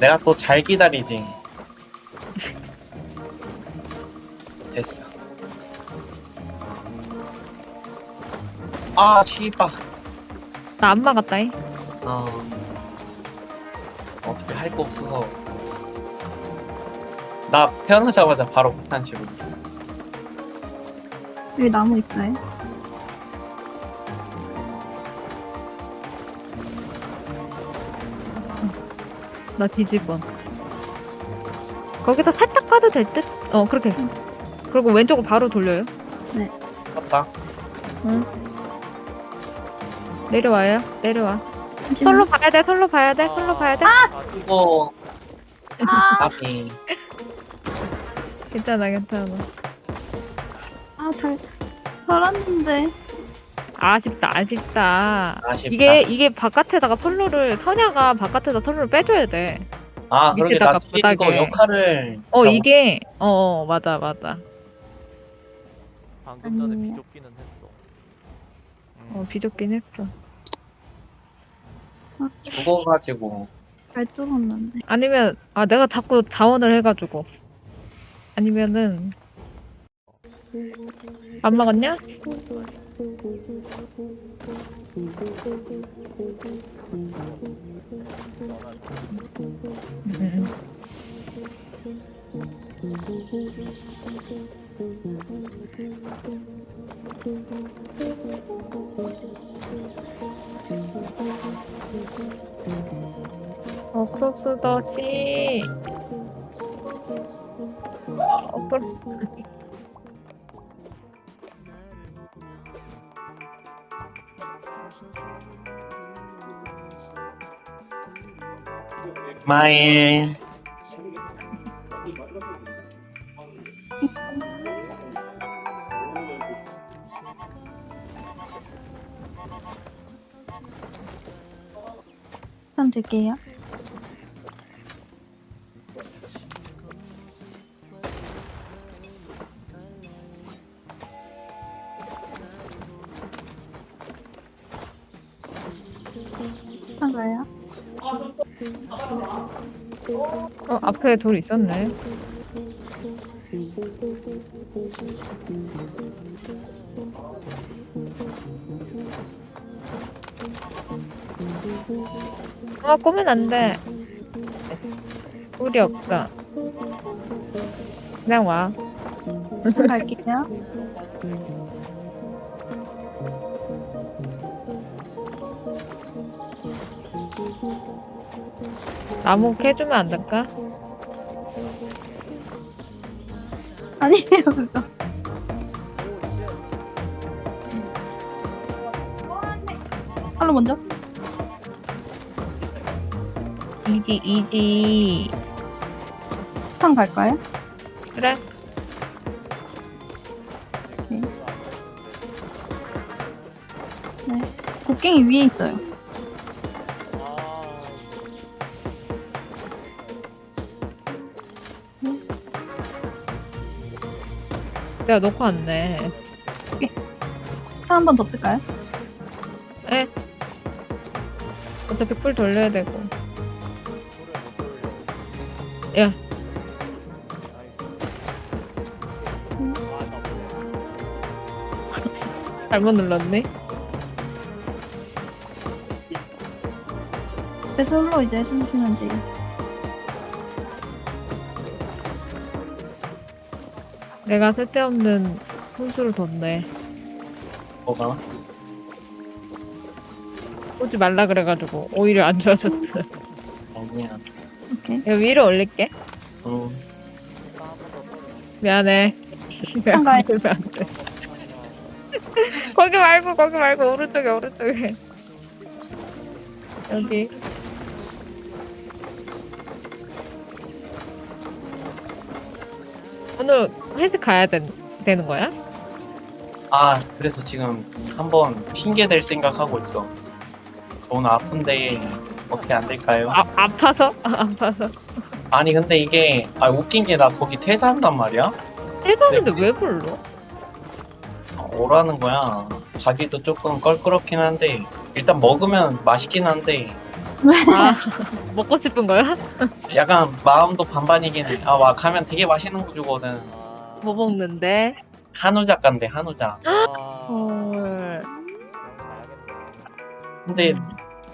내가 또 잘 기다리지. 됐어. 아, 씨발. 나 안 막았다잉. 어. 어차피 할 거 없어서. 나 태어나자마자 바로 폭탄 치고. 여기 나무 있어요? 나 뒤질 뻔. 거기서 살짝 까도 될 듯? 어, 그렇게. 그리고 왼쪽으로 바로 돌려요. 갔다. 내려와요. 내려와. 잠시만요. 솔로 봐야 돼, 솔로 봐야 돼, 솔로 봐야 돼. 아, 이거, 아, 나비. 괜찮아, 괜찮아. 아, 잘 살았는데. 아쉽다, 아쉽다. 아쉽다. 이게, 이게 바깥에다가 솔로를, 선야가 바깥에다 솔로를 빼줘야 돼. 아, 그러게, 나 뒤에 이거. 역할을. 어, 잘 이게, 어, 어, 맞아, 맞아. 방금 전에 아니에요. 비좁기는 했어. 음, 어, 비좁긴 했어. 죽어가지고. 잘 뚫었는데. 아니면, 아, 내가 자꾸 자원을 해가지고. 아니면은, 안 먹었냐? 어, 크록스 더씨. 마일. 선 들게요. 어, 앞에 돌 있었네. 아, 꼬면 안 돼. 우리 없다. 그냥 와. 선 갈게요. 나무 캐주면 안 될까? 아니에요, 그거. 할로 먼저. 이지, 이지. 선 갈까요? 그래. 네. 곡괭이 위에 있어요. 내가 놓고 왔네. 선한번 더 쓸까요? 에? 어차피 뿔 돌려야 되고. 야, 잘못 눌렀네. 그래서 홀로 이제 해주시면 돼요. 내가 쓸데없는 훈수를 뒀네. 뭐가? 오지 말라 그래가지고 오히려 안 좋아졌어. 아니야. 오케이. 내가 위로 올릴게. 응. 미안해. 한가해. 들면 안 돼. 거기 말고 거기 말고 오른쪽에 오른쪽에. 여기. 오늘 회식 가야 된, 되는 거야? 아, 그래서 지금 한번 핑계 댈 생각하고 있어. 저 오늘 아픈데 어떻게 안 될까요? 아, 아파서? 아, 아파서. 아니 근데 이게 아 웃긴 게 나 거기 퇴사한단 말이야? 회사인데 네. 왜 불러? 어, 오라는 거야. 가기도 조금 껄끄럽긴 한데 일단 먹으면 맛있긴 한데 아, 먹고 싶은 거야? 약간 마음도 반반이긴 해. 아 와 가면 되게 맛있는 거 주거든. 아, 뭐 먹는데? 한우 작가인데 한우 작. 아, 헐. 근데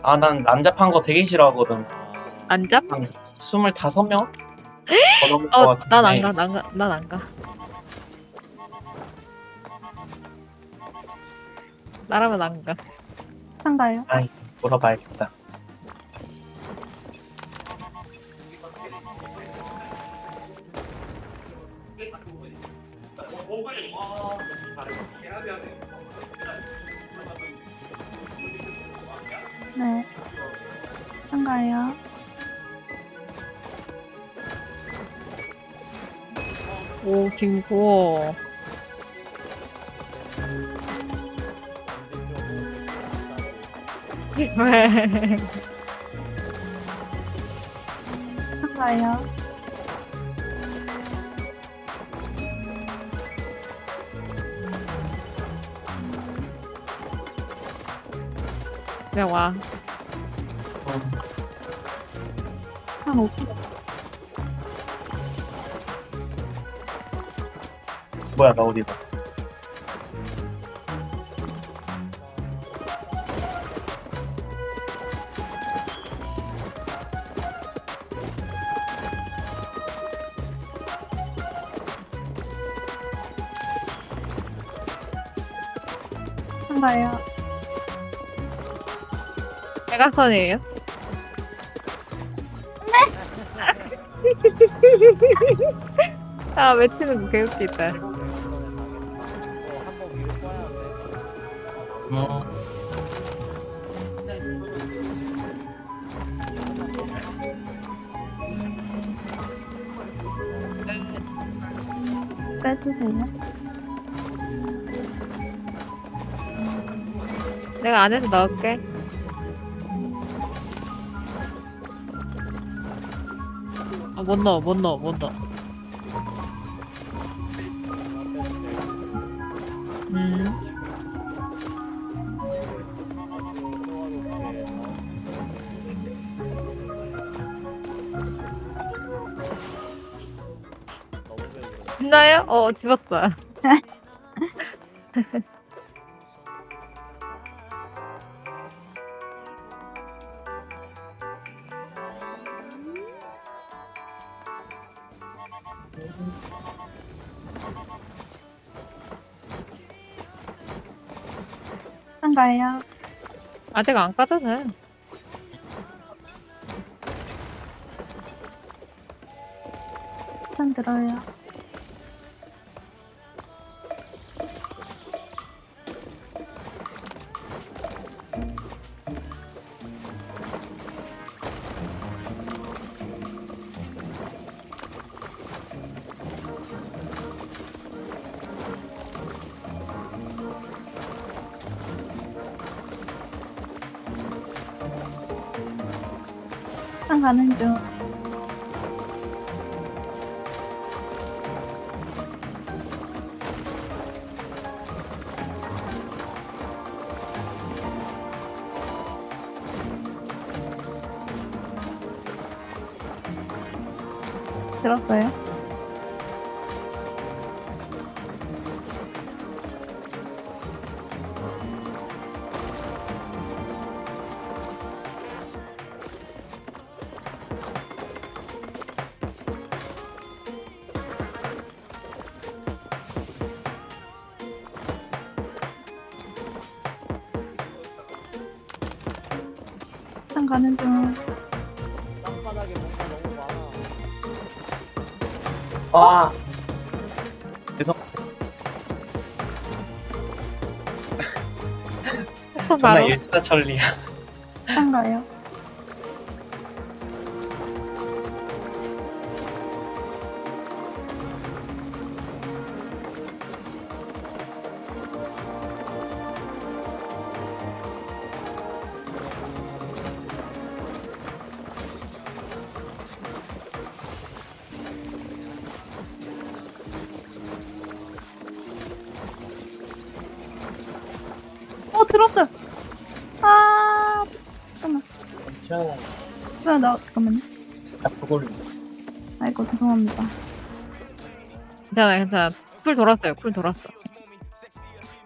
아 난 난잡한 거 되게 싫어하거든. 안 잡? 한 25명? 더 넘을 것 어, 같은데. 난 안 가, 난 가, 난 안 가. 나라면 안 가. 선 가요. 물어봐야겠다. 네. 선 가요. 오, 김구워. 선 가요. 그냥 와. 한 5km. 뭐야 나 어디가? 한가요. 대각선이에요? 네. 아 외치는 거 개웃기다. 어, 빼주세요. 내가 안에서 넣을게. 못 넣어, 못 넣어, 못 넣어. 음. 있나요? 어, 집었어요. 아직 안 까져서요. 편 들어요. 가는 중. 일사천리야. 나, 나 잠깐만요. 나 그걸 아이고 죄송합니다. 괜찮아, 괜찮아. cool 돌았어요, cool 돌았어.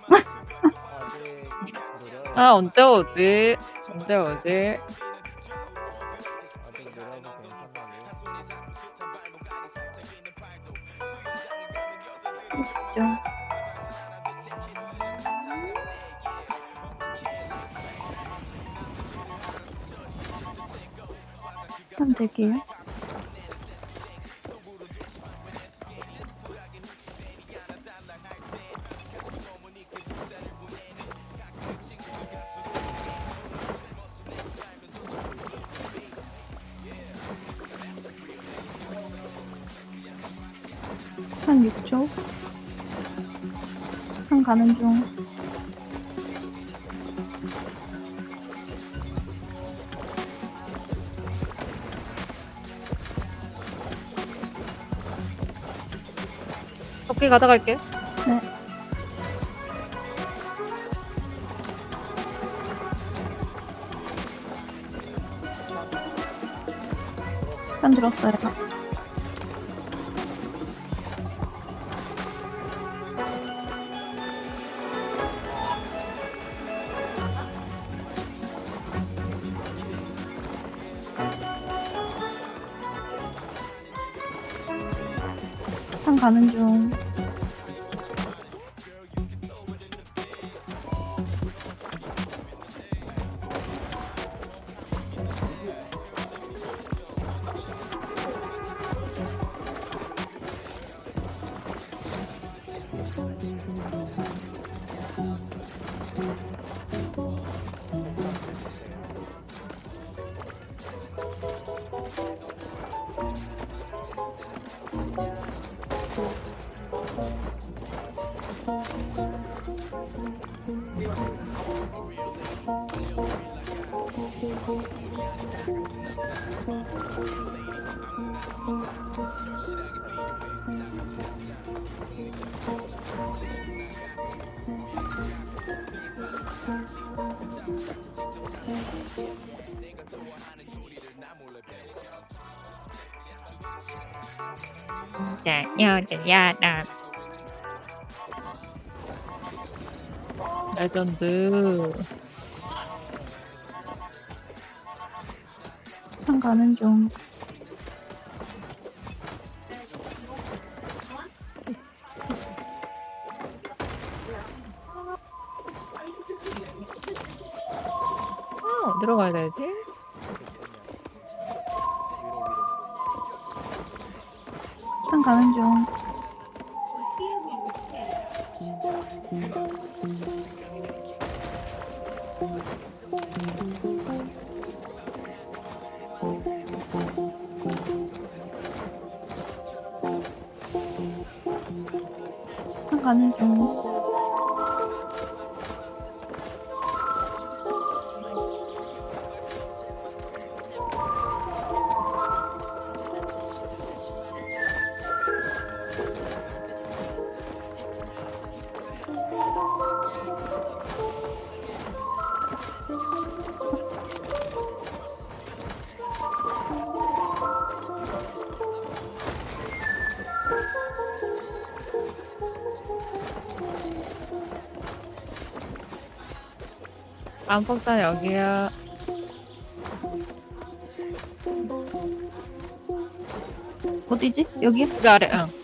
아, 언제 오지? 언제 오지? 토끼 가져갈게. 네. 편 들었어요. 야, 야, 야, 나. 레전드. 산 가는 중. 어, 어디로 가야 되지? 산 가는 중. 가는 중. 안폭탄 여기야. 어디지? 여기요? 그 아래, 응.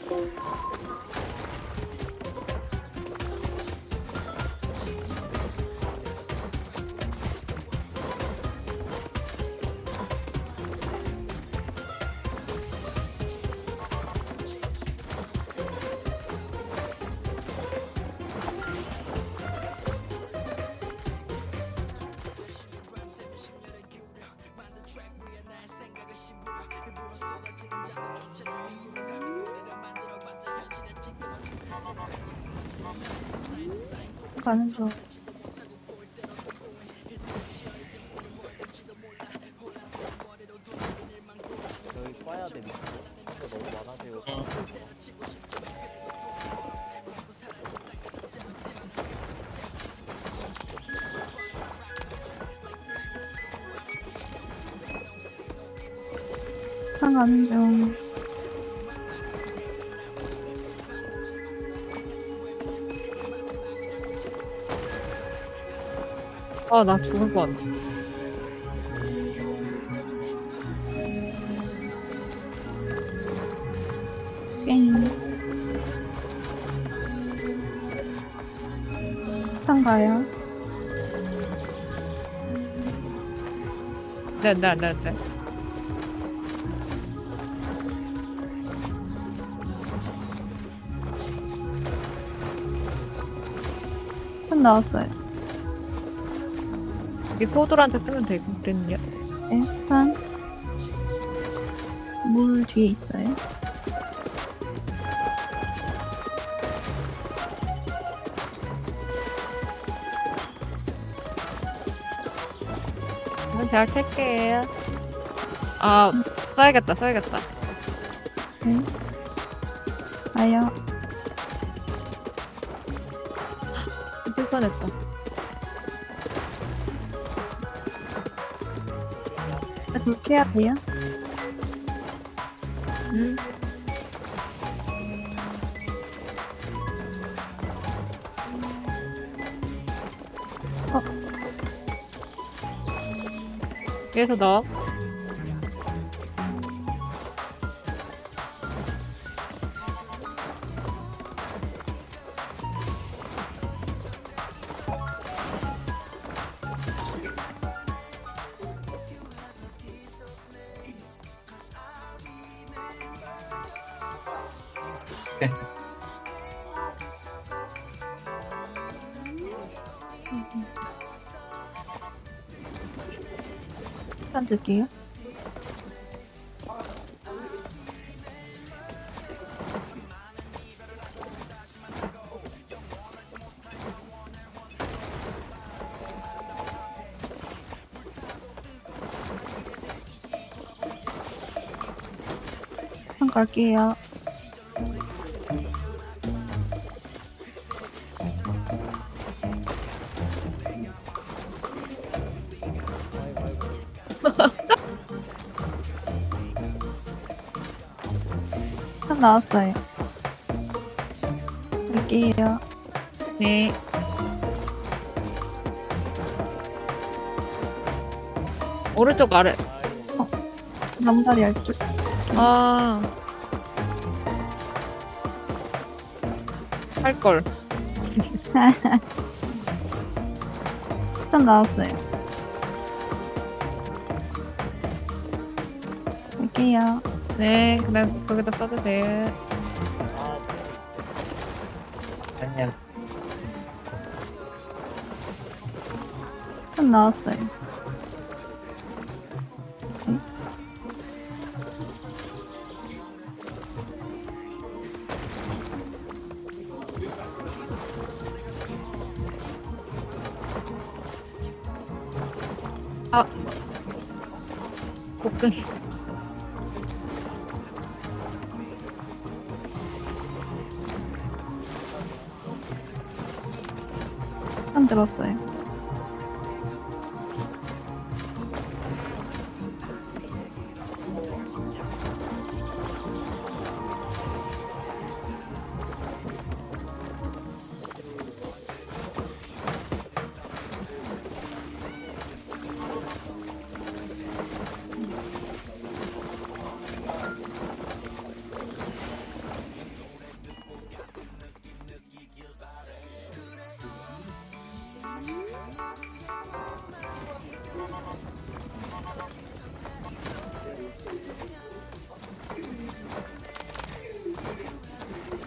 너무 가는 중. 아, 나 죽을 것 같아. 네, 네, 네, 네. 산 나왔어요. 이 포도한테 쓰면 되거든요. 네, 산. 물 뒤에 있어요. 제가 캘게요. 아, 써야겠다, 써야겠다. 네. 가요. 불편했다. 돼요. 위에서 넣 갈게요. 편 나왔어요. 갈게요. 네. 오른쪽 아래. 나무다리 알쪽. 아. 할 걸. 편 나왔어요. 갈게요. 네, 그냥 거기다 써도 돼. 아니야. 편 나왔어요.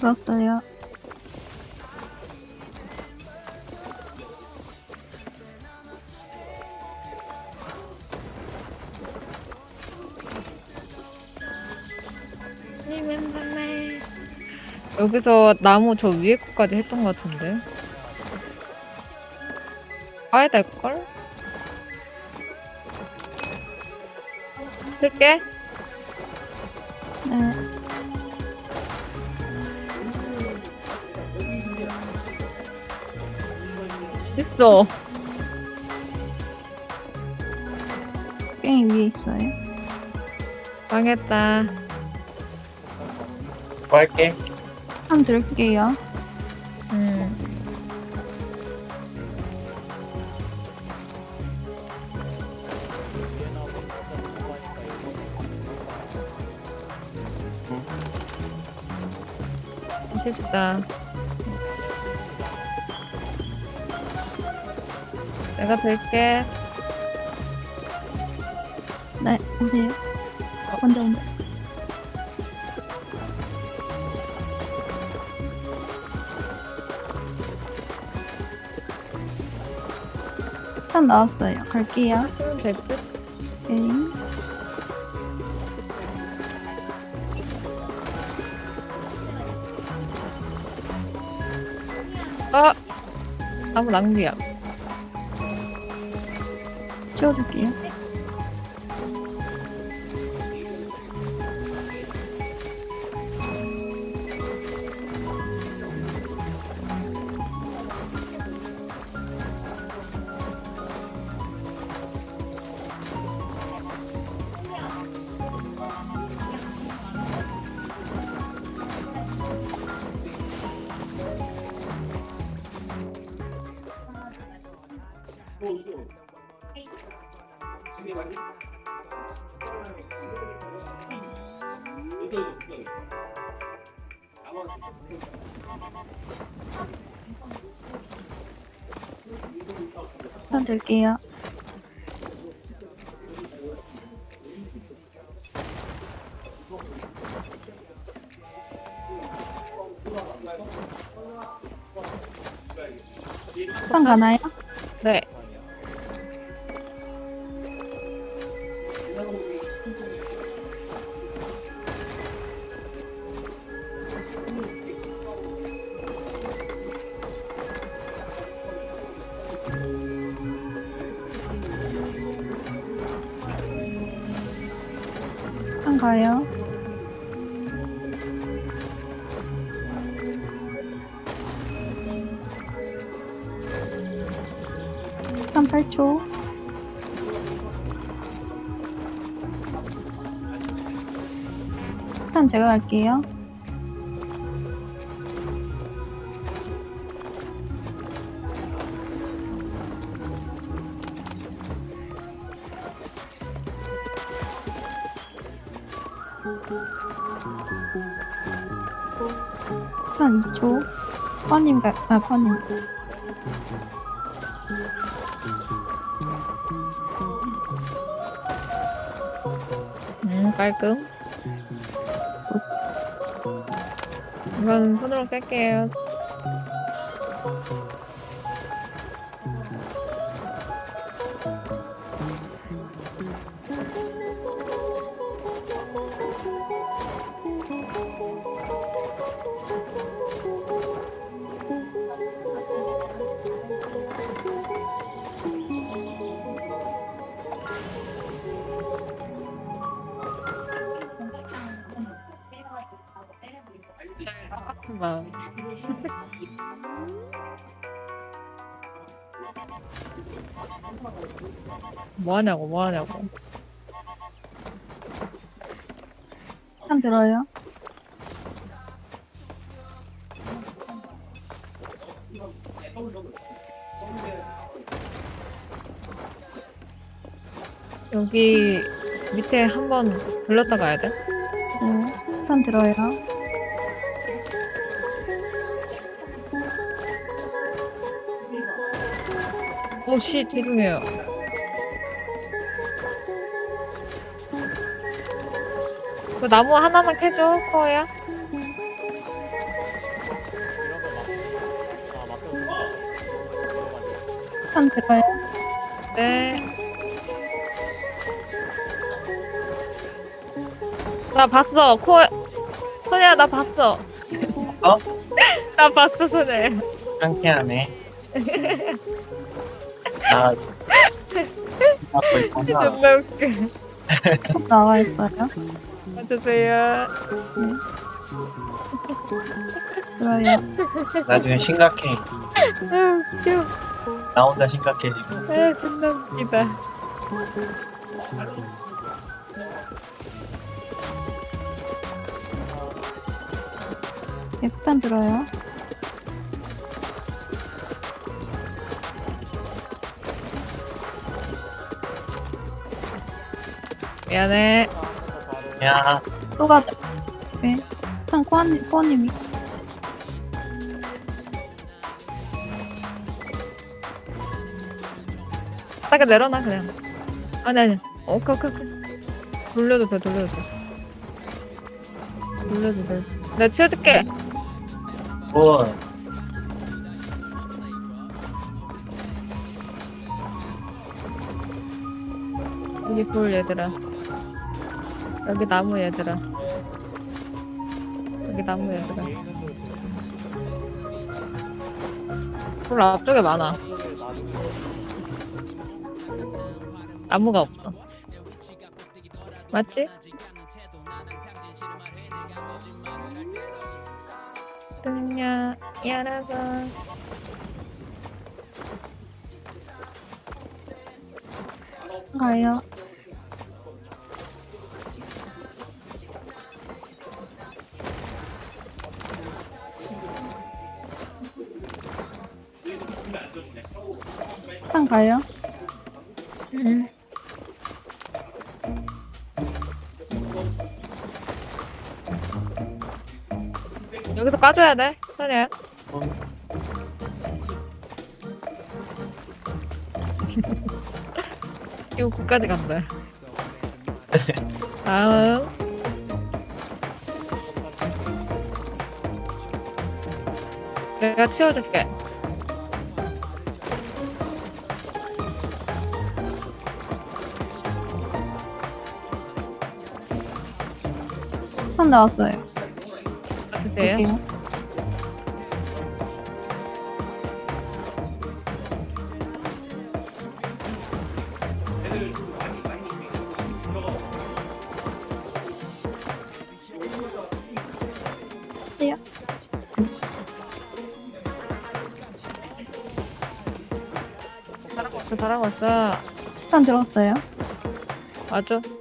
들었어요. 여기서 나무 저 위에 거까지 했던 것 같은데. 가야 될걸? 쓸게. 있어. 게임 위에 있어요. 망했다. 뭐 할게. 편 들게요. 음. 쉽다. 내가 될게. 네, 오세요. 먼저 먼저. 편 나왔어요. 갈게요. 될 듯? 게임. 아! 나무 낭비야. 치워줄게요. 편 들게요. 편 가나 제가 갈게요. 한 2초. 퍼님 갈, 아, 퍼님. 음, 깔끔. 이건 손으로 뺄게요. 뭐 하냐고, 뭐 하냐고. 한 들어요. 여기 밑에 한번 돌렸다 가야 돼? 네. 한 들어요. 오, 씨, 죄송해요. 그 나무 하나만 캐줘, 코어야. 아. 한 들어요. 네. 나 봤어, 코어. 소녀야, 나 봤어. 어? 나 봤어, 소녀야. 상쾌하네. 나. 정말 웃겨. 꼭 나와 있어요. 와주세요. 들어요. 나중에 심각해. 아, 웃겨. 나 혼자 심각해지고. 아, 존나 웃기다. F편 들어요. 미안해. 야, 또 가자. 네. 한 코아님, 코아님이. 바닥에 내려놔, 그냥. 아니, 아니. 오케이, 오케이, 오케이. 돌려도 돼, 돌려도 돼. 돌려도 돼. 내가 치워줄게. 뭐, 여기 돌 얘들아. 여기 나무 얘들아. 여기 나무 얘들아. 돌 앞쪽에 많아. 나무가 없어. 맞지? 등냐 열어서 가요. 가요. 응. 여기서 까줘야 돼, 선이야. 이거 끝까지 간다. 다음. 내가 치워줄게. 폭탄 나왔어요. 볼게요. 네. 잘하고 왔어, 잘하고 왔어. 폭탄 들어갔어요. 맞아.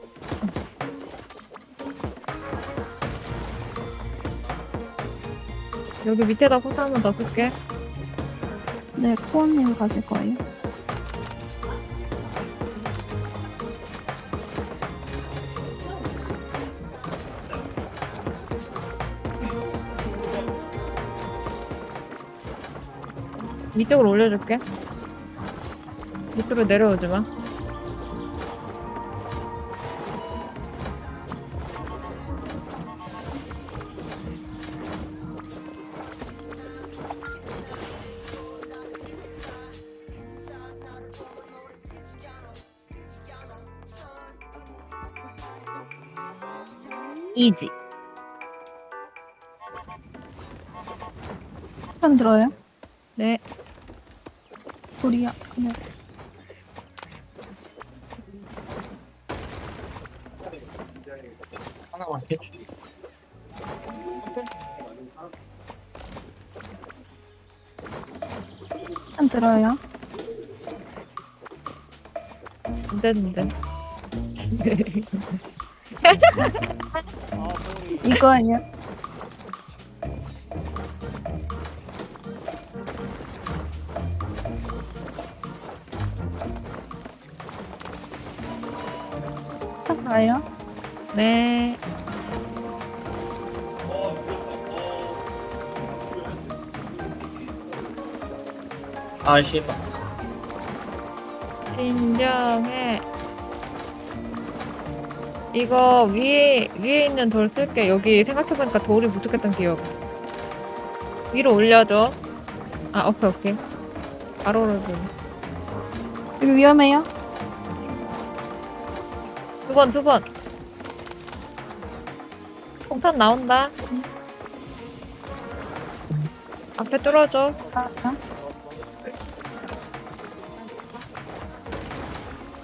여기 밑에다 포탄 한번 더 쓸게. 네, 코어님 가실 거예요. 위쪽으로 올려줄게. 밑으로 내려오지 마. 이지. 폭탄 들어요. 네. 불이야. 그냥 하나만 해줘. 폭탄 들어요. 안 되는데. 이거예요. 폭탄 가요. 네. 아, 씨발. 이거 위에 위에 있는 돌 쓸게. 여기 생각해보니까 돌이 부족했던 기억. 위로 올려줘. 아 오케이 오케이. 바로 올려줘. 여기 위험해요. 두 번 두 번. 폭탄 나온다. 앞에 뚫어줘. 아, 아.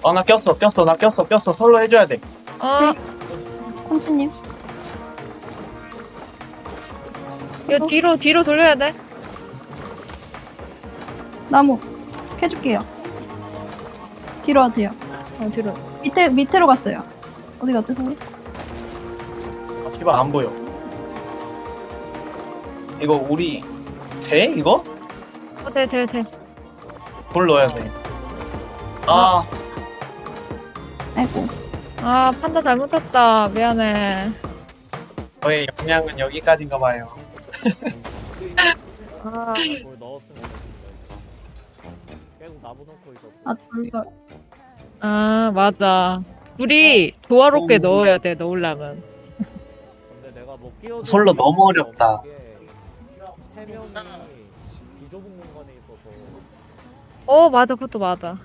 어, 나 꼈어, 꼈어, 나 꼈어, 꼈어. 솔로 해줘야 돼. 어, 콩치님. 이거 뒤로 뒤로 돌려야 돼. 나무. 캐줄게요. 뒤로 와세요. 어 뒤로. 밑에, 밑으로 갔어요. 어디 소리? 아, 씨발, 안 보여. 이거 우리, 돼? 이거? 어돼 돼 돼. 돌 넣어야 돼. 아, 아이고. 아 판다 잘못했다. 미안해. 저의 역량은 여기까지인가 봐요. 아. 아, 돌걸. 아 맞아. 둘이 조화롭게 오. 넣어야 돼 넣으려면. 솔로 수 너무 어렵다. 어 맞아 그것도 맞아.